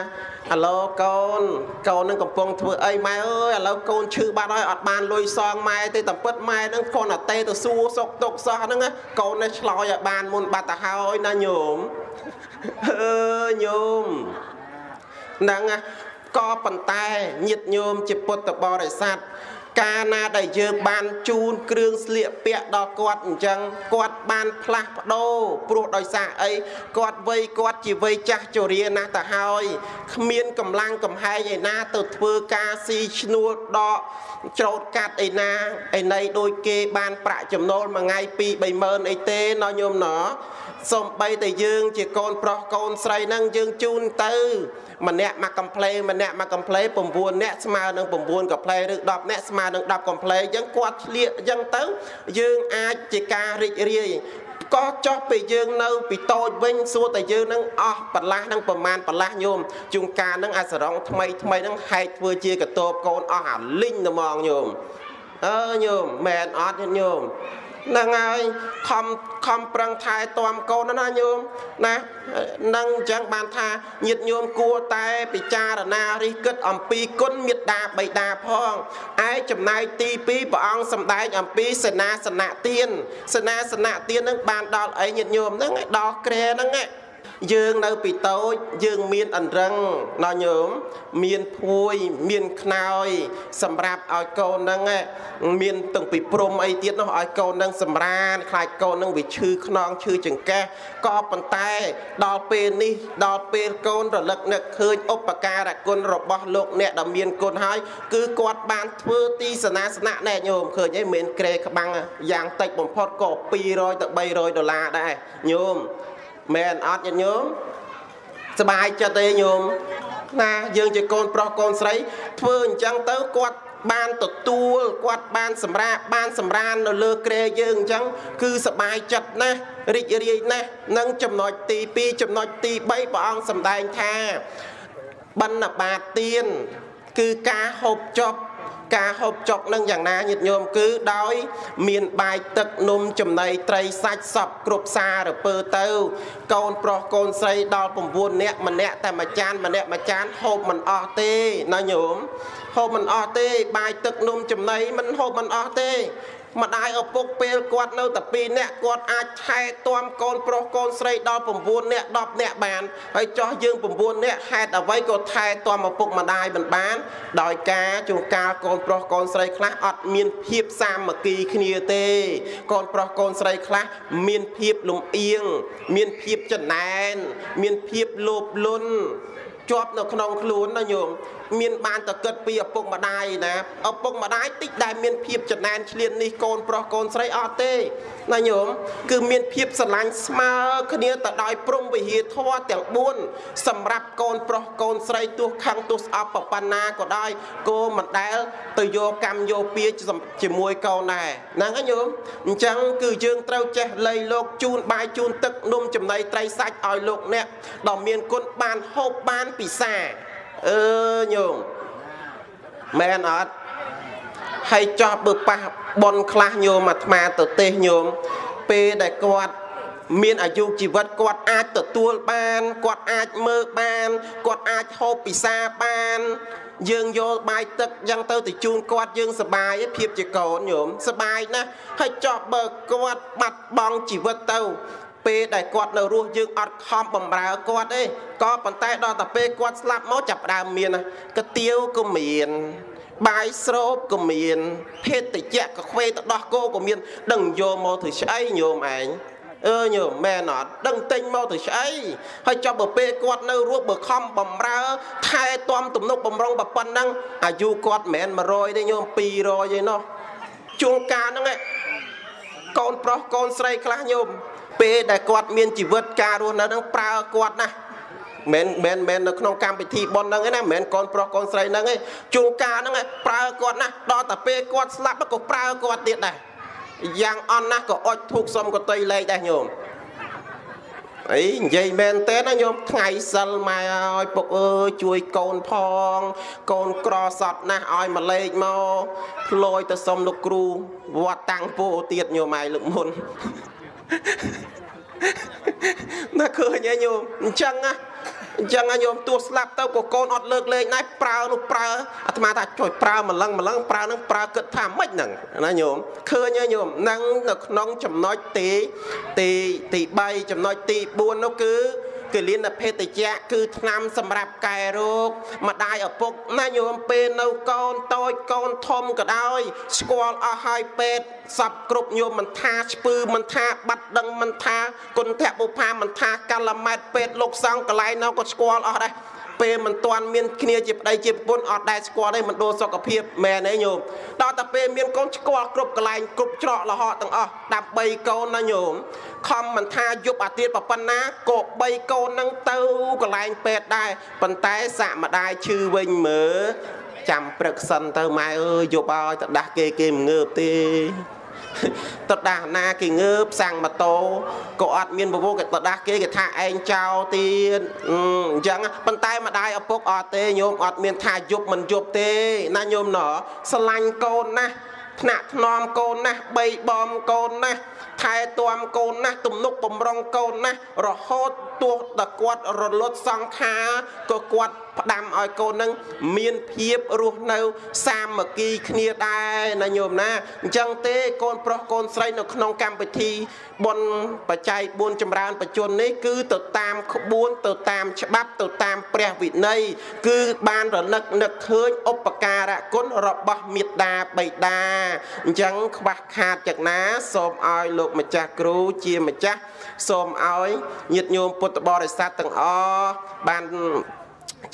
C: អាឡូកូនកូននឹងកំពុងធ្វើអីម៉ែអើយឥឡូវកូនឈឺបាត់ហើយអត់បានលុយសងម៉ែទេតែពិតម៉ែនឹងគ្រាន់តែទេទៅសួរសុកទុកសោះហ្នឹងកូននេះឆ្លោយឲ្យបានមុនបាត់ទៅហើយណាញោមអើញោមហ្នឹងក៏ប៉ុន្តែញាតញោមជាពុទ្ធបរិស័ទ កាលណាដែលយើងបានជូនគ្រឿងស្លៀកពាក់ដល់គាត់អញ្ចឹងគាត់បានផ្លាស់ប្ដូរព្រោះដោយសារអីគាត់វ័យគាត់ជាវ័យចាស់ជរាណាស់ទៅហើយគ្មានកម្លាំងកំហែងឯណាទៅធ្វើការស៊ីឈ្នួលដកច្រូតកាត់ឯណាឯណីដូចគេបានប្រាក់ចំណូលមួយថ្ងៃ2 30000អីទេណោះញោមណោះ សំបីតែយើងជាកូនប្រុសកូនស្រីហ្នឹងយើងជូនទៅ ម្នាក់មកកំ pl ម្នាក់មកកំ pl 9នាក់ស្មើនឹង9កំ pl ឬ10នាក់ស្មើនឹង10កំ pl អញ្ចឹងគាត់ឆ្លៀកអញ្ចឹងទៅ យើងអាចជាការរីករាយក៏ចោះពេលយើងនៅពីតូចវិញសួរតែយើងនឹងអស់បន្លាស់នឹងប្រមាណបន្លាស់ញោមជួនកាលនឹងអាសរងថ្មីថ្មីនឹងហែកធ្វើជាកតបកូនអស់អាលីងត្មងញោមអើញោមមែនអត់ញោមហ្នឹងហើយខំខំប្រឹងថែទាំកូនណាញោមណានឹងអញ្ចឹងបានថាញាតិញោមគួរតែពិចារណារិះគិតអំពីគុណមេត្តាបិតាផងឯចំណែកទី2ព្រះអង្គសម្ដែងអំពីសេនាសនៈទានសេនាសនៈទាននឹងបានដល់អីញាតិញោមហ្នឹងឯដល់ក្រែហ្នឹងឯង យើងនៅពីតូចយើងមានអន្រឹងណោះញោមមានភួយមានខ្នើយសម្រាប់ឲ្យកូនហ្នឹងមានទាំងពីព្រំអីទៀតនោះឲ្យកូនហ្នឹងសម្រានខ្លាចកូនហ្នឹងវាឈឺខ្នងឈឺចង្កេះក៏ប៉ុន្តែដល់ពេលនេះដល់ពេលកូនរលឹកនឹកឃើញឧបការៈគុណរបស់លោកអ្នកដែលមានគុណហើយគឺគាត់បានធ្វើទីសនាសនៈណែញោមឃើញអីមិនក្រេក្បាំងយ៉ាងតិចបំផុតក៏200ទៅ300ដុល្លារដែរញោម មែនអត់ញាតិញោមសบายចិត្តទេញោមណាយើងជាកូនប្រុសកូនស្រីធ្វើអញ្ចឹងទៅគាត់បានទទួលគាត់បានសម្រាកបានសម្រាននៅលើក្រែយើងអញ្ចឹងគឺសบายចិត្តណាស់រីករាយណាស់នឹងចំណុចទី2ចំណុចទី3ព្រះអង្គសម្ដែងថាបណ្ណបាតទៀនគឺការហូបចុក ការហូបចុកនឹងយ៉ាងណាញាតិញោមគឺដោយ មានបាយទឹកនំចំណីត្រីសាច់សពគ្រប់សារពើទៅ កូនប្រុសកូនស្រីដល់9នាក់ម្នាក់តែមួយចានម្នាក់មួយចានហូបមិនអស់ទេណាញោមហូបមិនអស់ទេបាយទឹកនំចំណីមិនហូបមិនអស់ទេ ម្ដាយឪពុកពេលគាត់នៅតែ2នាក់គាត់អាចថែទាំកូនប្រុសកូនស្រីដល់9នាក់10នាក់បានហើយចោះយើង9នាក់ហេតុអ្វីក៏ថែទាំឪពុកម្ដាយមិនបាន ដោយការជួនកាលកូនប្រុសកូនស្រីខ្លះអត់មានភាពសាមគ្គីគ្នាទេ កូនប្រុសកូនស្រីខ្លះមានភាពលំអៀងមានភាពចំណែនមានភាពលោភលន់ជាប់នៅក្នុងខ្លួនណាញោម មានបានតកិតពីឪពុកម្ដាយណាឪពុកម្ដាយតិចដែលមានភាពចំណែនឆ្លៀននេះកូនប្រុសកូនស្រីអត់ទេណាញោមគឺមានភាពស្រឡាញ់ស្មើគ្នាទៅដោយព្រំវិហារធម៌ទាំង4សម្រាប់កូនប្រុសកូនស្រីទោះខឹងទោះស្អប់ប្របណ្ណាក៏ដោយគោមិនដែលទៅយកកម្មយកពៀជាមួយកូនដែរហ្នឹងហើយញោមអញ្ចឹងគឺយើងត្រូវចេះលៃលោកជូនបាយជូនទឹកនំចំណីត្រីសាច់ឲ្យលោកអ្នកដ៏មានគុណបានហូបបានពិសា អឺញោមមែនអត់ហើយចោះបើប៉ះប៉ុនខ្លះញោមអាត្មាទៅទេសញោមពេលដែលគាត់មានអាយុជីវិតគាត់អាចទទួលបានគាត់អាចមើលបានគាត់អាចហូបពិសាបាន យើងយកបាយទឹកយ៉ាងទៅទៅជូនគាត់យើងសបាយភាពជាកូនញោមសបាយណាស់ហើយចោះបើគាត់បាត់បង់ជីវិតទៅ ពេលដែលគាត់នៅរស់យើងអត់ខំបំរើគាត់ទេក៏ប៉ុន្តែដល់តែពេលគាត់ស្លាប់មកចាប់ដើមមានកាទៀវក៏មានបាយស្រូបក៏មានភេទតិចក៏ខ្វេទៅដោះគោក៏មាន ដឹងយកមកធ្វើស្អីញោមឯងអឺញោមមែនអត់ដឹងទិញមកទៅស្អីហើយចាប់បើពេលគាត់នៅរស់បើខំបំរើថែទាំទំនុកបំរុងប៉ុណ្ណឹងអាយុគាត់មិនមែន100ទេញោម200ឯណោះជួងកាលហ្នឹងឯងកូនប្រុសកូនស្រីខ្លះញោម ពេលដែលគាត់មានជីវិតការរស់នៅនឹងប្រើគាត់ណាមិនមែនមែននៅក្នុងកម្មវិធីប៉ុនហ្នឹងឯណាមិនមែនកូនប្រុសកូនស្រីហ្នឹងឯងជួងការហ្នឹងប្រើគាត់ណាដល់តែពេលគាត់ស្លាប់ក៏ប្រើគាត់ទៀតដែរយ៉ាងអន់ណាស់ក៏អុចធូកសុំកតីលេខដែរញោមអីនិយាយមែនទេណាញោមថ្ងៃសិលម៉ែឲ្យពុកអើយជួយកូនផង កូនក្រសត់ណាស់ឲ្យមកលេខមកផ្លយទៅសុំលោកគ្រូវត្តតាំងពោទៀតញោមឯងលើកមុន ណាឃើញឯងញោមអញ្ចឹងណាអញ្ចឹងញោមទោះស្លាប់ទៅក៏កូនអត់លើកលែងដែរប្រើនោះប្រើអាត្មាថាជួយប្រើម្លឹងម្លឹងប្រើនឹងប្រើគិតថាម៉េចហ្នឹងណាញោមឃើញហើយញោមហ្នឹងនៅក្នុងចំណុចទីទីទី3ចំណុចទី4នោះគឺ គលានភេទជ្ជៈគឺថ្នាំសម្រាប់កែរោគម្ដាយឪពុកណាញោមពេលនៅកូនតូចកូនធំក៏ដោយស្គាល់អស់ហើយពេទ្យសពគ្រប់ញោមមិនថាស្ពឺមិនថាបាត់ដឹងមិនថាគុណធបុផាមិនថាកាលម៉ែតពេទ្យលោកសង្ឃកន្លែងនោះក៏ស្គាល់អស់ដែរ ពេលមិនទាន់មានគ្នាជាប្តីជាប្រពន្ធអត់ដែលស្គាល់ទេមិនដូរសុខភាពមែនទេញោមដល់តែពេលមានកូនស្គាល់គ្រប់កន្លែងគ្រប់ច្រកលហកទាំងអស់ដើម្បីកូនណាញោមខំមិនថាយប់អាទៀតប៉ុណ្ណាក៏បីកូននឹងទៅកន្លែងពេទ្យដែរប៉ុន្តែសាក់ម្ដាយឈឺវិញមើលចាំព្រឹកសិនទៅម៉ែអើយយប់ឲ្យទៅដាស់គេគេមិនងើបទេ ទៅដាស់ណាគេងើបសាំងម៉ូតូក៏អត់មានពពោគេទៅដាស់គេគេថាឯងចោលទៀតអញ្ចឹងប៉ុន្តែម្ដាយឪពុកអត់ទេញោមអត់មានថាយប់មិនយប់ទេណាញោមណោះស្រឡាញ់កូនណាស់ថ្នាក់ថ្នមកូនណាស់បីបំកូនណាស់ថែទាំកូនណាស់ទំនុកបំរុងកូនណាស់រហូតទោះតែគាត់រលត់សង្ខារក៏គាត់ ផ្ដាំឲ្យកូននឹងមានភាពរស់នៅ សាមគ្គីគ្នាដែរណាញោមណាអញ្ចឹងទេកូនប្រុសកូនស្រីនៅក្នុងកម្មវិធីបុណ្យបច្ច័យ4ចម្រើនបជននេះគឺទៅតាមក្បួនទៅតាមច្បាប់ទៅតាមព្រះវិន័យគឺបានរលឹកនឹកឃើញឧបការៈគុណរបស់មេត្តាបិតាអញ្ចឹងខ្វះខាតយ៉ាងណាសូមឲ្យលោកម្ចាស់គ្រូជាម្ចាស់សូមឲ្យញាតិញោមពុទ្ធបរិស័ទទាំងអស់បាន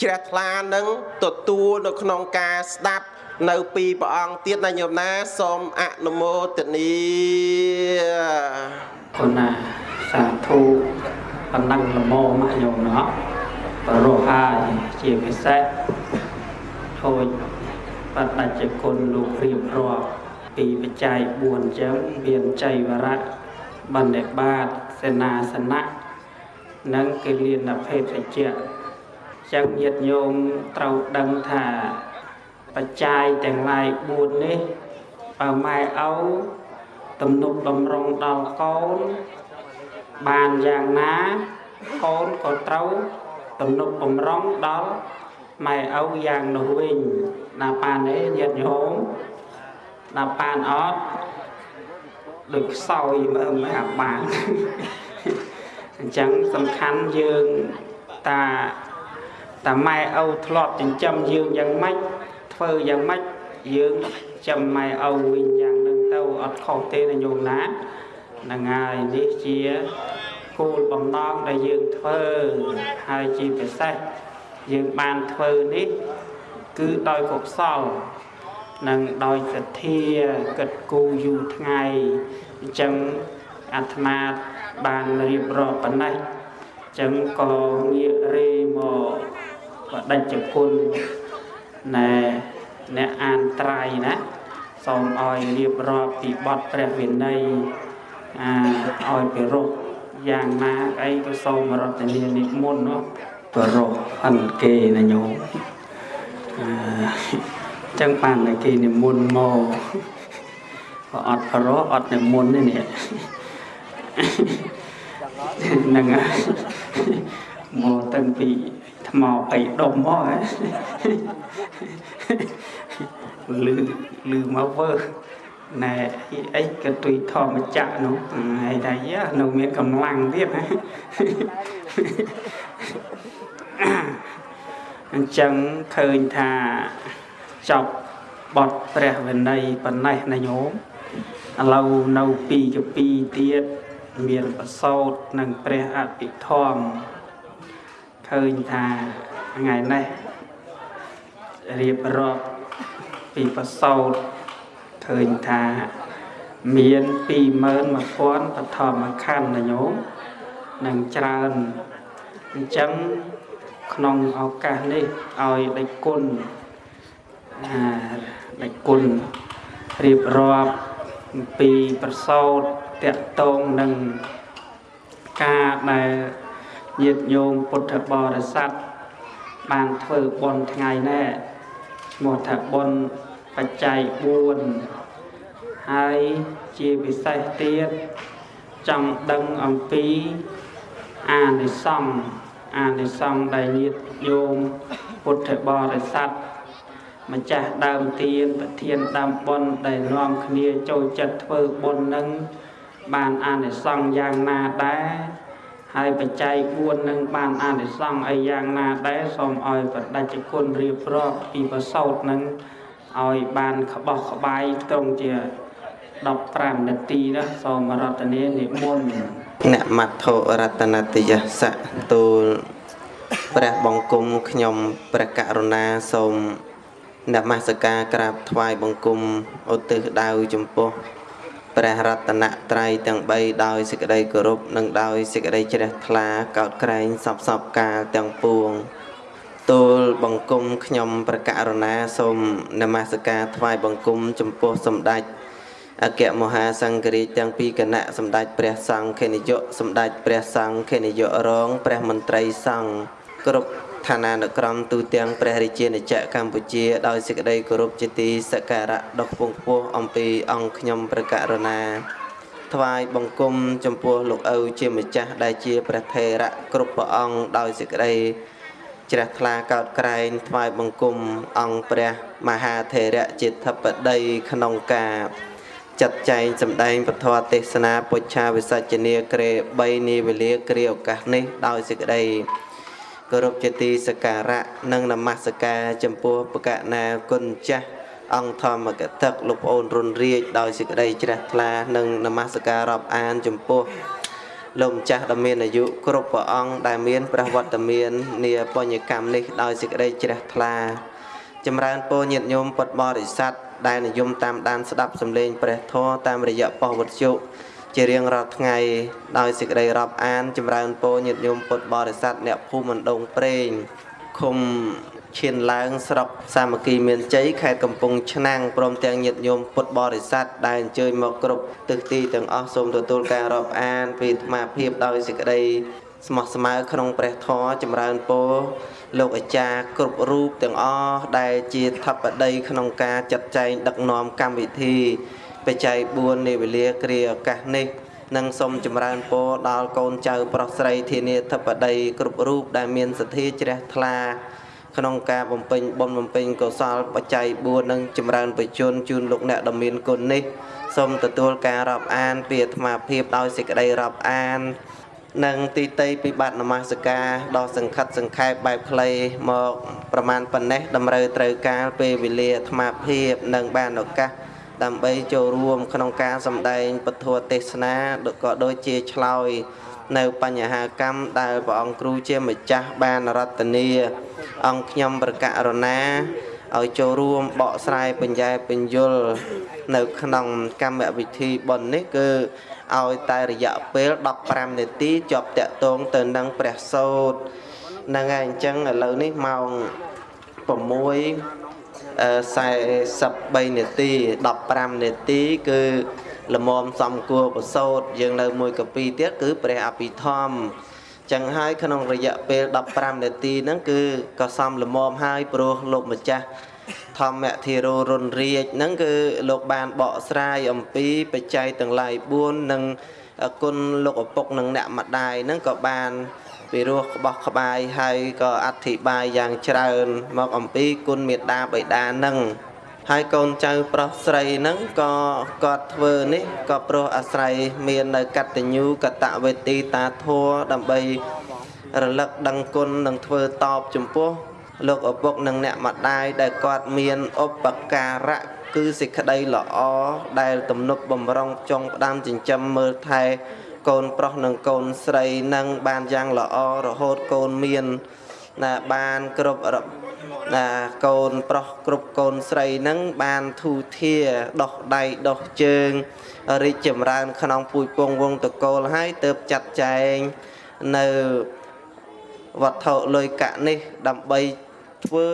C: ជ្រះថ្លានឹងទទួលនៅក្នុងការស្ដាប់នៅពីព្រះអង្គទៀតណាញោមណាសូមអនុមោទនី
A: គុណណាសាធុបណ្ដឹងលមមកញោមណោះបរោះហើយជាពិសេសហូចបដិជ្ជគុណលោករៀបរាប់ពីបច្ច័យ4អញ្ចឹងមានចៃវរៈបណ្ឌិបាតសេនាសនៈនិងកិលានភេទជ្ជៈ ចឹងញាតិញោមត្រូវដឹងថាបច្ច័យទាំងឡាយ4នេះបើម៉ែឪទំនុកបំរុងដល់កូន បានយ៉ាងណាកូនក៏ត្រូវទំនុកបំរុងដល់ម៉ែឪយ៉ាងនោះវិញណាប៉ានទេញាតិញោមណាប៉ានអត់ដូចខ្សោយមើលមិនអាបានអញ្ចឹងសំខាន់យើងតា តាម៉ែឪធ្លាប់ចិញ្ចឹមយើងយ៉ាងម៉េចធ្វើយ៉ាងម៉េចយើងចាំម៉ែឪវិញយ៉ាងហ្នឹងទៅអត់ខុសទេណាញោមណាហ្នឹងហើយនេះជាគោលបំណងដែលយើងធ្វើហើយជាពិសេសយើងបានធ្វើនេះគឺដោយកុសលនិងដោយសទ្ធាគិតគូរយូរថ្ងៃអញ្ចឹងអាត្មាបានរៀបរាប់ប៉ុណ្ណេះអញ្ចឹងក៏ងាករេមក បដិជ្ជគុណណែអ្នកអានត្រៃណាសូមឲ្យរៀបរាប់ពីបទព្រះវិន័យអាឲ្យពិរោះយ៉ាងណាអីក៏សូមរតនានិមន្តនោះពិរោះអិនគេណាញោមអឺចឹងបានតែគេនិមន្តមកក៏អត់ពិរោះអត់និមន្តទេនេះហ្នឹងហើយមកតាំងពី ថ្មអីដុំមកហ៎លឺលឺមកវើណែអីក៏ទុយធម្មចក្រនោះហើយតែយ៉ានៅមានកម្លាំងទៀតណាអញ្ចឹងឃើញថាចប់បទព្រះវិន័យប៉ុណ្ណេះណាញោមឥឡូវនៅពីកពីទៀតមានប្រសោតនិងព្រះអភិធម្ម ឃើញថាថ្ងៃនេះរៀបរាប់ពីប្រសោតឃើញថាមាន21000បឋមខណ្ឌណាញោមនឹងច្រើនអញ្ចឹងក្នុងឱកាសនេះឲ្យដេចគុណអាដេចគុណរៀបរាប់អំពីប្រសោតតកតងនឹងការដែល ញាតិញោមពុទ្ធបរិស័ទបានធ្វើបុណ្យថ្ងៃនេះឈ្មោះថាបុណ្យបច្ច័យ4ហើយជាពិសេសទៀតចង់ដឹងអំពីអានិសង្ឃអានិសង្ឃដែលញាតិញោមពុទ្ធបរិស័ទម្ចាស់ដើមទានប្រធានដើមបុណ្យដែលនាំគ្នាចូលចិត្តធ្វើបុណ្យនឹងបានអានិសង្ឃយ៉ាងណាដែរ ហើយបច្ច័យ4នឹងបានអានិសង្ឃអីយ៉ាងណាដែរសូមឲ្យបដិជ្ជគុណរៀបរាប់ពីប្រសោតនឹងឲ្យបានក្បោះក្បាយត្រង់ជា15នាទីណាសូមរតនានិមន្ត
C: អ្នកមត្ថុរតនតយសៈទូលព្រះបង្គំខ្ញុំព្រះករុណាសូមនមស្ការក្រាបថ្វាយបង្គំឧទ្ទិសដៅចំពោះ ព្រះរតនត្រ័យទាំង3ដោយសេចក្តីគោរពនិងដោយសេចក្តីជ្រះថ្លាកោតក្រែងសពសពកាលទាំងពួងទូលបង្គំខ្ញុំព្រះករុណាសូមនមស្ការថ្វាយបង្គំចំពោះសម្ដេចអគ្គមហាសង្ឃរាជទាំងពីរគណៈសម្ដេចព្រះសង្ឃេននាយកសម្ដេចព្រះសង្ឃេននាយករងព្រះមន្ត្រីសង្ឃគ្រប់
D: ឋានានុក្រមទូទាំងព្រះរាជាណាចក្រកម្ពុជាដោយសេចក្តីគោរពជាទីសក្ការៈដ៏ខ្ពង់ខ្ពស់អំពីអង្គខ្ញុំព្រះករុណាថ្វាយបង្គំចំពោះលោកឪជាម្ចាស់ដែលជាព្រះថេរៈគ្រប់ព្រះអង្គដោយសេចក្តីជ្រះថ្លាកោតក្រែងថ្វាយបង្គំអង្គព្រះមហាថេរៈជាធិបតីក្នុងការចាត់ចែងសម្ដែងពធទេសនាពុច្ឆាវិសច្ចនីក្រេ3នាវេលាគ្រាឱកាសនេះដោយសេចក្តី គោរពជាទីសក្ការៈនិងនមស្ការចំពោះបកណាគុណចាស់អង្គធម្មកតឹកលោកប្អូនរុនរាជដោយសេចក្តីជ្រះថ្លានិងនមស្ការរាប់អានចំពោះលោកម្ចាស់ដ៏មានអាយុគ្រប់ព្រះអង្គដែលមានព្រះវត្តមាននាបញ្ញកម្មនេះដោយសេចក្តីជ្រះថ្លា ចម្រើនពរញាតិញោមពុទ្ធបរិស័ទដែលនិយមតាមដានស្ដាប់សំឡេងព្រះធម៌តាមរយៈប៉ុស្តិ៍វិទ្យុ ជារៀងរាល់ថ្ងៃដោយសេចក្តីរាប់អានចម្រើនពរញាតិញោមពុទ្ធបរិស័ទអ្នកភូមិមណ្ដងព្រេងឃុំឈានឡើងស្រុកសាមគ្គីមានជ័យខេត្តកំពង់ឆ្នាំងព្រមទាំងញាតិញោមពុទ្ធបរិស័ទដែលអញ្ជើញមកគ្រប់ទិសទីទាំងអស់សូមទទួលការរាប់អានពីអាត្មាភាពដោយសេចក្តីស្មោះស្មៅក្នុងព្រះធម៌ចម្រើនពរលោកអាចារ្យគ្រប់រូបទាំងអស់ដែលជាថបតីក្នុងការចាត់ចែងដឹកនាំកម្មវិធី បច្ច័យ4នៃវេលាគ្រាឱកាសនេះនិងសូមចម្រើនពរដល់កូនចៅប្រុសស្រីធានាធិបតីគ្រប់រូបដែលមានសទ្ធាជ្រះថ្លាក្នុងការបំពេញបុណ្យបំពេញកុសលបច្ច័យ4និងចម្រើនបច្ចុប្បន្នជូនលោកអ្នកដ៏មានគុណនេះសូមទទួលការរាប់អានពីអាត្មាភាពដោយសេចក្តីរាប់អាននិងទីតីពិបត្តិនមស្ការដ៏សង្ខិតសង្ខេបបែបខ្លីមកប្រមាណប៉ុណ្ណេះតម្រូវត្រូវការពេលវេលាអាត្មាភាពនិងបានឱកាស ដើម្បីចូលរួមក្នុងការសម្ដែងពធទេសនាក៏ដូចជាឆ្លើយនៅបញ្ហាកម្មដែលព្រះអង្គគ្រូជាម្ចាស់បានរតនាអង្គខ្ញុំប្រកាសរណាឲ្យចូលរួមបកស្រាយបញ្ញែបញ្យលនៅក្នុងកម្មវិធីបុណ្យនេះគឺឲ្យតែរយៈពេល15នាទីជាប់តាក់ទងទៅនឹងព្រះសូត្រហ្នឹងហើយអញ្ចឹងឥឡូវនេះម៉ោង 6:43នាទី15នាទី គឺលមមសំគួរប្រសូតយើងនៅមួយកពីទៀតគឺព្រះអភិធម្មចឹងហើយក្នុងរយៈពេល15នាទីហ្នឹងគឺក៏សំលមមហើយព្រោះលោកម្ចាស់ធម្មធិរោរុនរាជហ្នឹងគឺលោកបានបកស្រាយអំពីបច្ច័យទាំងឡាយ4និងគុណលោកឪពុកនិងអ្នកម្ដាយហ្នឹងក៏បាន ពីរោះក្បោះក្បាយហើយក៏អធិប្បាយយ៉ាងច្រើន មកអំពីគុណមេត្តាបិតាហ្នឹងហើយកូនចៅប្រុសស្រីហ្នឹងក៏គាត់ធ្វើនេះក៏ព្រោះអាស្រ័យមាននៅកតញ្ញូកតវេទីតាធัวដើម្បីរលឹកដឹងគុណនិងធ្វើតបចំពោះលោកឪពុកនិងអ្នកម្ដាយដែលគាត់មានឧបការៈគឺសេចក្តីល្អដែលទំនុកបំរុងចុងផ្ដាំចិញ្ចឹមមើលថែ កូនប្រុសនិងកូនស្រីនឹងបានយ៉ាងល្អរហូតកូនមានណាបានគ្រប់ណាកូនប្រុសគ្រប់កូនស្រីនឹងបានធូធាដោះដៃដោះជើងរីកចម្រើន ក្នុងពូជពងវងតកូលហើយទៅចាត់ចែងនៅវត្ថុលុយកៈនេះ ដើម្បីធ្វើ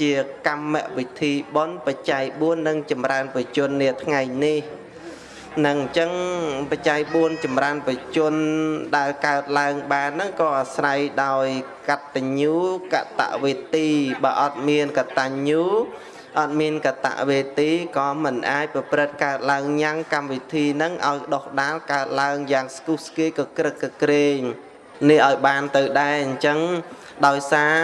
D: ជាកម្មវិធីបន់បច្ច័យ4និងចម្រើនបជននាថ្ងៃនេះ នឹងអញ្ចឹងបច្ច័យ4ចម្រើនបជនដែលកើតឡើងបានហ្នឹងក៏អាស្រ័យដោយកតញ្ញូកតវេទីបើអត់មានកតញ្ញូអត់មានកតវេទីក៏មិនអាចប្រព្រឹត្តកើតឡើងញ៉ាំងកម្មវិធីហ្នឹងឲ្យដោះដាលកើតឡើងយ៉ាងស្គុះស្គាយកក្រឹកកក្រែងនេះឲ្យបានទៅដែរអញ្ចឹងដោយសារ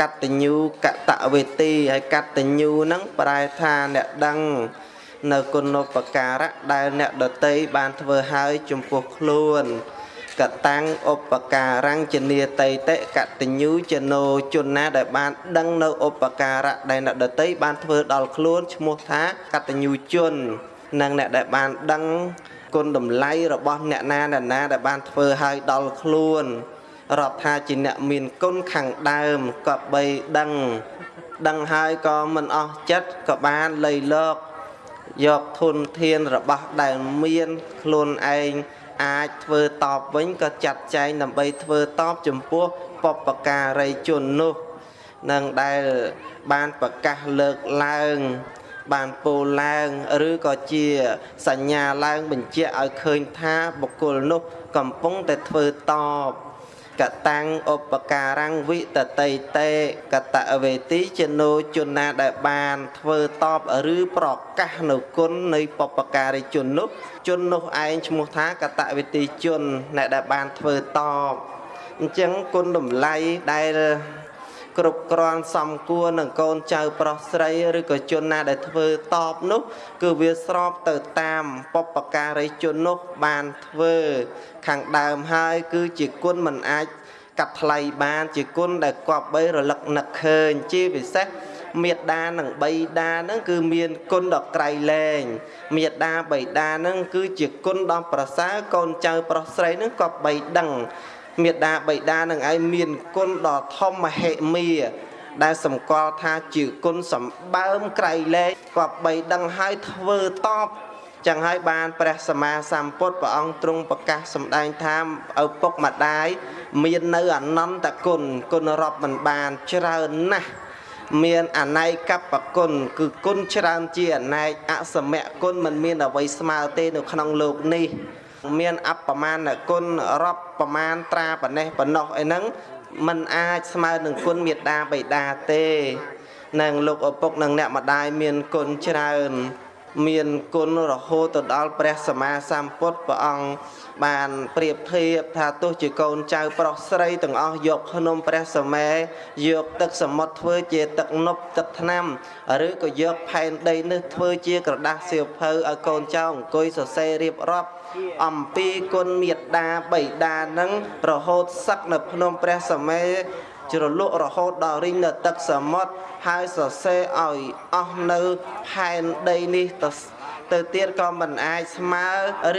D: កតញ្ញូកតវេទីហើយកតញ្ញូហ្នឹងប្រែថាអ្នកដឹង នៅគុណូបការៈដែលអ្នកដតីបានធ្វើឲ្យចំពោះខ្លួនកតាំងឧបការังចនីតៃតេកតញ្ញូចណោជនណាដែលបានដឹងនៅឧបការៈដែលអ្នកដតីបានធ្វើដល់ខ្លួនឈ្មោះថាកតញ្ញូជននិងអ្នកដែលបានដឹងគុណតម្លៃរបស់អ្នកណាអ្នកណាដែលបានធ្វើឲ្យដល់ខ្លួនរាប់ថាជាអ្នកមានគុណខាងដើមក៏បីដឹងដឹងហើយក៏មិនអស់ចិត្តក៏បានលៃលក យកធនធានរបស់ដែលមានខ្លួនឯងអាចធ្វើតបវិញក៏ចាត់ចែងដើម្បីធ្វើតបចំពោះបពការីជននោះនឹងដែលបានប្រកាសលើកឡើងបានពោលឡើងឬក៏ជាសញ្ញាឡើងបញ្ជាក់ឲ្យឃើញថាបុគ្គលនោះកំពុងតែធ្វើតប កតាំងឧបការังវិតតិតេកតវេទីចនោជនណាដែលបាន ធ្វើតបឬប្រកាសនៅគុណនៃបពការីជននោះជននោះឯងឈ្មោះថាកតវេទីជនអ្នកដែលបានធ្វើតបអញ្ចឹងគុណតម្លៃដែល គ្រប់គ្រាន់សំគួរនឹងកូនចៅប្រុសស្រីឬក៏ជនណាដែលធ្វើតបនោះ គឺវាស្របទៅតាមបពការីជននោះបានធ្វើ ខាងដើមហើយគឺជាគុណមិនអាចកាត់ថ្លៃបាន ជាគុណដែលគប្បីរលឹកនឹកឃើញជាពិសេសមេត្តានិងបៃតាហ្នឹងគឺមានគុណដ៏ក្រៃលែងមេត្តាបៃតាហ្នឹងគឺជាគុណដ៏ប្រសើរកូនចៅប្រុសស្រីហ្នឹងក៏បីដឹង មេត្តាបៃតានឹងឯងមានគុណដ៏ធំមហិមា ដែលសម្គាល់ថាជាគុណសម្បើមក្រៃលែងក៏បីដឹងហើយធ្វើតបចឹងហើយបានព្រះសម្មាសម្ពុទ្ធព្រះអង្គទ្រង់ប្រកាសសម្ដែងថាឪពុកម្ដាយមាននៅអនន្តគុណគុណរាប់មិនបានច្រើនណាស់មានអណៃកបគុណគឺគុណច្រើនជាអណែកអសមគុណមិនមានអ្វីស្មើទេនៅក្នុងលោកនេះ មានអបមាណគុណរាប់ប្រមាណត្រាប៉ុណ្ណេះប៉ុណ្ណោះអីហ្នឹងมันអាចស្មើនឹងគុណមេត្តាបិតាទេនឹងលោកឪពុកនិងអ្នកម្ដាយមានគុណច្រើនមានគុណរហូតទៅដល់ព្រះសម្មាសម្ពុទ្ធព្រះអង្គបានប្រៀបធៀបថាទោះជាកូនចៅប្រុសស្រីទាំងអស់យកភ្នំព្រះសម័យយកទឹកសមុទ្រធ្វើជាទឹកនប់ទឹកថ្នាំឬក៏យកផែនដីនេះធ្វើជាក្រដាស់សៀវភៅឲ្យកូនចៅអង្គុយសរសេររៀបរាប់ អំពីគុណមេត្តាបិតានឹងរហូតសឹកនៅភ្នំព្រះសម័យជ្រលក់រហូតដល់រីងនៅទឹកសមុទ្រហើយសរសេរឲ្យអស់នៅផែនដីនេះទៅទៅទៀតក៏មិនអាចស្មើ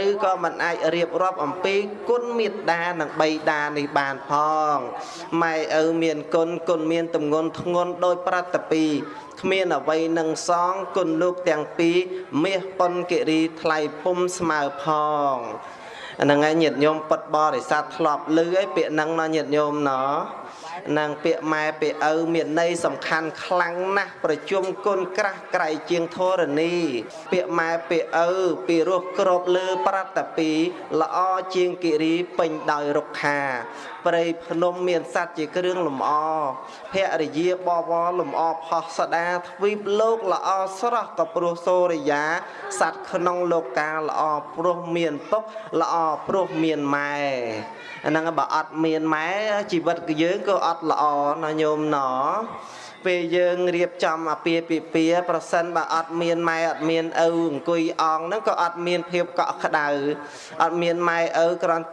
D: ឬក៏មិនអាចរៀបរាប់អំពីគុណមេត្តានិងបៃតានេះបានផងម៉ែឪមានគុណគុណមានទម្ងន់ធ្ងន់ដោយប្រតពី គ្មានអ្វីនឹងសងគុណលោកទាំងពីរមាសប៉ុនគិរីថ្លៃពុំស្មើផងអាហ្នឹងឯងញាតិញោមពុតបរិស័ទធ្លាប់លឺឯពាក្យហ្នឹងណាញាតិញោមណោះ និងពាក្យម៉ែពាក្យឪមានន័យសំខាន់ខ្លាំងណាស់ប្រជុំគុណក្រាស់ក្រៃជាងធរណីពាក្យម៉ែពាក្យឪពីរោះក្របលើប្រតពីល្អជាងគិរីពេញដោយរុក្ខាព្រៃភ្នំមានសត្វជាគ្រឿងលម្អភរិយាបវរលម្អផុសស្ដាទ្វីបលោកល្អស្រស់ក៏ព្រោះសូរិយាសត្វក្នុងលោកាល្អព្រោះមានពុកល្អព្រោះមានម៉ែអាហ្នឹងបើអត់មានម៉ែជីវិតយើងក៏អត់ល្អណាញោមណោពេលយើងរៀបចំអាពាហ៍ពិពាហ៍ប្រសិនបើអត់មានម៉ែអត់មានឪអង្គុយអងហ្នឹងក៏អត់មានភាពកក់ក្ដៅអត់មានម៉ែឪគ្រាន់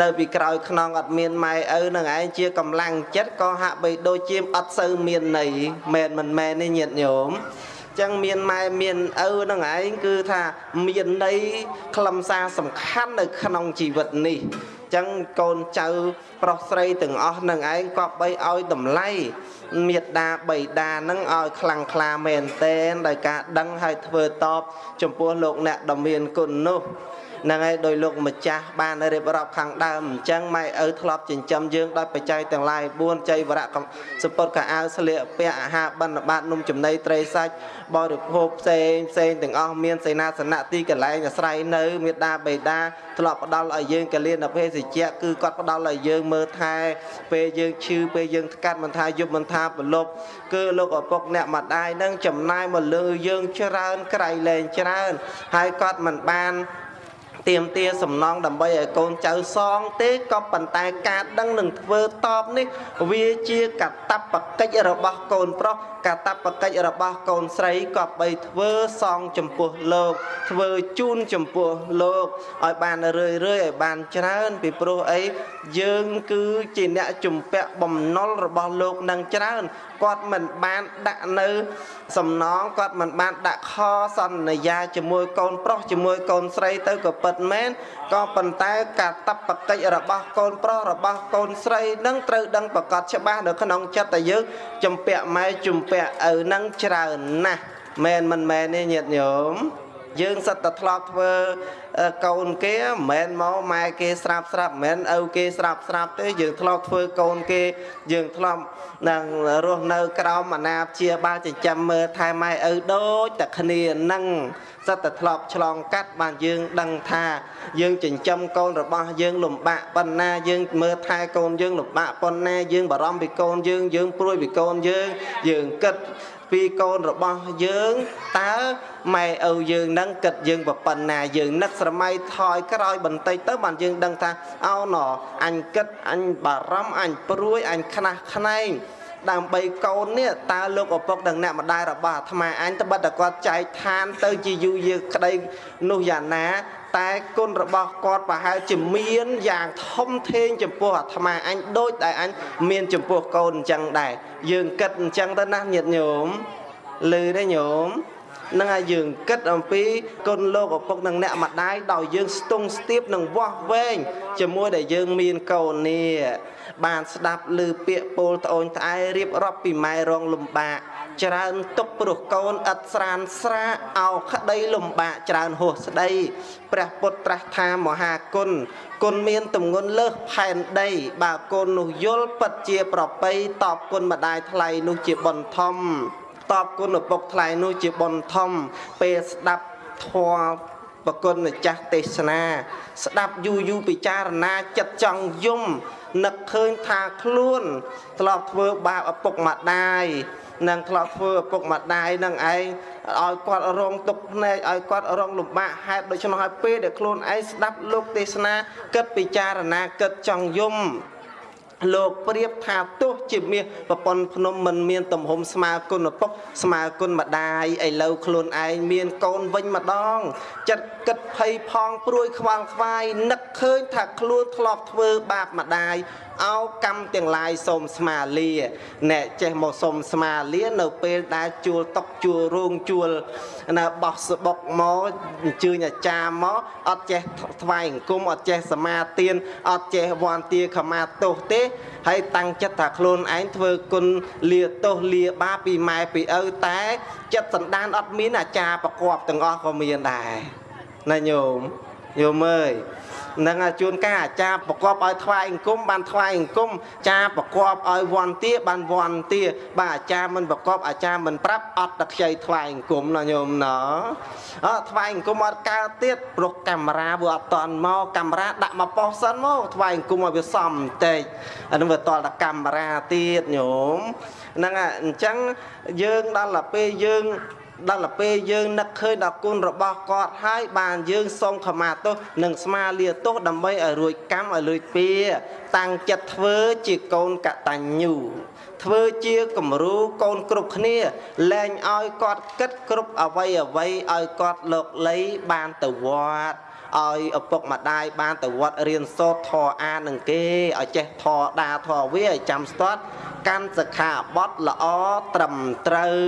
D: នៅពីក្រោយខ្នងអត់មានម៉ែឪនឹងឯងជាកម្លាំងចិត្តក៏ហាក់បីដូចជាអត់សូវមានន័យមែនមិនមែនទេញាតិញោមចឹងមានម៉ែមានឪនឹងឯងគឺថាមានន័យខ្លឹមសារសំខាន់នៅក្នុងជីវិតនេះ ចឹងកូនចៅប្រុសស្រីទាំងអស់នឹងឯងក៏បីឲ្យតម្លៃមេត្តាបៃតានឹងឲ្យខ្លាំងក្លាមែនតែនដោយការដឹងហើយធ្វើតបចំពោះលោកអ្នកដ៏មានគុណនោះ ហ្នឹងហើយដោយលោកម្ចាស់បានរៀបរាប់ខាងដើមអញ្ចឹងម៉ែឪធ្លាប់ចិញ្ចឹមយើងដោយបច្ច័យទាំងឡាយ4ចៃវរៈសពុតកអាវស្លៀកពាក់អាហារបិណ្ឌបាតនំចំណីត្រីសាច់បរិភោគផ្សេងផ្សេងទាំងអស់មានសេនាសនៈទីកន្លែងអាស្រ័យនៅមេដាបេដាធ្លាប់ផ្ដល់ឲ្យយើងកលៀនភេសជ្ជៈគឺគាត់ផ្ដល់ឲ្យយើងមើលថែពេលយើងឈឺពេលយើងស្កាត់មិនថាយប់មិនថាប្រលប់គឺលោកឪពុកអ្នកម្ដាយនឹងចំណាយមកលើយើងច្រើនក្រៃលែងច្រើនហើយគាត់មិនបាន ទៀមទាសំណងដើម្បីឲ្យកូនចៅសងទេក៏ប៉ុន្តែការដឹងនឹងធ្វើតបនេះវាជាកតបកិច្ចរបស់កូនប្រុសកតបកិច្ចរបស់កូនស្រីក៏បីធ្វើសងចំពោះលោក ធ្វើជូនចំពោះលោកឲ្យបានរឿយរឿយឲ្យបានច្រើន ពីព្រោះអីយើងគឺជាអ្នកជំពាក់បំណុលរបស់លោកនឹងច្រើនគាត់មិនបានដាក់នៅ សំណងគាត់មិនបានដាក់ខសន្យាជាមួយកូនប្រុសជាមួយកូនស្រីទៅក៏ពិតមែនក៏ប៉ុន្តែការតបកិច្ចរបស់កូនប្រុសរបស់កូនស្រីនឹងត្រូវដឹងប្រកាសច្បាស់នៅក្នុងចិត្តតែយើងចំពាក់ម៉ែចំពាក់ឪនឹងច្រើនណាស់មែនមិនមែនទេញាតិញោម យើងសិតតែធ្លាប់ធ្វើអឺកូនគេមិនមែនមកម៉ែគេស្រាប់ស្រាប់មិនមែនឪគេស្រាប់ស្រាប់ទេយើងធ្លាប់ធ្វើកូនគេ យើងធ្លាប់នឹងរស់នៅក្រោមអាណាព្យាបាលចិញ្ចឹមមើលថែម៉ែឪដូចតែគ្នានឹងសិតតែធ្លាប់ឆ្លងកាត់បានយើងដឹងថា យើងចិញ្ចឹមកូនរបស់យើងលំបាកប៉ុណ្ណាយើងមើលថែកូនយើងលំបាកប៉ុណ្ណាយើងបារម្ភពីកូនយើងយើងព្រួយពីកូនយើងយើងគិតពីកូនរបស់យើងតើ ម៉ែឪយើងនឹងគិតយើងប៉ុណ្ណាយើងនឹកស្រមៃថយក្រោយបន្តិចទៅបានយើងដឹងថាអោណអញគិតអញបារម្ភអញព្រួយអញខ្នះខ្នែងដើម្បីកូននេះតើលោកឪពុកនិងអ្នកម្ដាយរបស់អាត្មាអញត្បិតតែគាត់ចែកឋានទៅជាយូរយារក្តីនោះយ៉ាងណា តែគុណរបស់គាត់ប្រហែលជាមានយ៉ាងធំធេងចំពោះអាត្មាអញដូចដែលអញមានចំពោះកូនអញ្ចឹងដែរយើងគិតអញ្ចឹងទៅណាញាតិញោមឮទេញោម នឹងឲ្យយើងគិតអំពីគុណលោកឪពុកនិងអ្នកម្ដាយដោយយើងស្ទង់ស្ទាបនិងវាស់វែងជាមួយដែលយើងមានកូននេះបានស្ដាប់ឮពាក្យពោលត្អូញត្អែរៀបរាប់ពីម៉ែរងលំបាកច្រើនទុកព្រោះកូនឥតស្រានស្រាអោក្តីលំបាកច្រើនហួសស្ដីព្រះពុទ្ធត្រាស់ថាមហាគុណគុណមានទម្ងន់លើសផែនដី បើគុណនោះយល់ពិតជាប្រពៃតបគុណម្ដាយថ្លៃនោះជាបុណ្យធំ តបគុណឪពុកថ្លៃនោះជាបុណ្យធំ ពេលស្ដាប់ធម៌ប្រគុណម្ចាស់ទេសនា ស្ដាប់យូរយូរពិចារណាចិត្តចង់យំនឹកឃើញថាខ្លួនធ្លាប់ធ្វើបាបឪពុកម្ដាយនឹងធ្លាប់ធ្វើឪពុកម្ដាយនឹងឯងឲ្យគាត់រងទុក្ខភ្នែកឲ្យគាត់រងលំបាកហេតុដូច្នោះហើយពេលដែលខ្លួនឯងស្ដាប់លោកទេសនាគិតពិចារណាគិតចង់យំ លោកប្រៀបថាទោះជាមាសប្រពន្ធភ្នំមិនមានទំហំស្មើគុណឪពុកស្មើគុណម្ដាយឥឡូវខ្លួនឯងមានកូនវិញម្ដង ចិត្តគិតភ័យផងព្រួយខ្វល់ខ្វាយនឹកឃើញថាខ្លួនធ្លាប់ធ្វើបាបម្ដាយ អោកម្មទាំងឡាយសូមស្មាលាអ្នកចេះមកសូមស្មាលានៅពេលដែលជួលតុកជួលរោងជួលនៅបោះសបុកមកអញ្ជើញអាចារ្យមកអត់ចេះថ្វាយអង្គមអត់ចេះសមាទានអត់ចេះវន្តាខមាទោសទេហើយតាំងចិត្តថាខ្លួនឯងធ្វើគុណលាទោសលាបាបពីម៉ែពីឪតែចិត្តសន្តានអត់មានអាចារ្យប្រកបទាំងអស់ក៏មានដែរណាញោមញោមអើយ នឹងជួនកាលអាចារ្យប្រកបឲ្យថ្វាយអង្គមបានថ្វាយអង្គមចារ្យប្រកបឲ្យវន្តាបានវន្តាបាទអាចារ្យមិនប្រកបអាចារ្យមិនប្រាប់អត់តែខ្ចីថ្វាយអង្គមណាញោមណអើថ្វាយអង្គមអត់កើតទៀតព្រោះកាមេរ៉ាវាអត់តន់មកកាមេរ៉ាដាក់មកប៉ុសសិនមកថ្វាយអង្គមឲ្យវាសមបន្តិចអានឹងវាតល់តែកាមេរ៉ាទៀតញោមហ្នឹងអញ្ចឹងយើងដល់ទៅពេលយើង ដល់ទៅពេលយើងនឹកឃើញដល់គុណរបស់គាត់ហើយបានយើងសូមខមាទោសនិងស្មាលាទោសដើម្បីឲ្យរួចកម្មឲ្យលួចពៀតាំងចិត្តធ្វើជាកូនកតញ្ញូធ្វើជាគំរូកូនគ្រប់គ្នាលែងឲ្យគាត់គិតគ្រប់អវ័យអវ័យឲ្យគាត់លោកលៃបានទៅវត្តឲ្យឪពុកម្ដាយបានទៅវត្តរៀនសូត្រធម៌អានឹងគេឲ្យចេះធម៌ដាធម៌វាឲ្យចាំស្ទាត់កាន់សិក្ខាបទល្អត្រឹមត្រូវ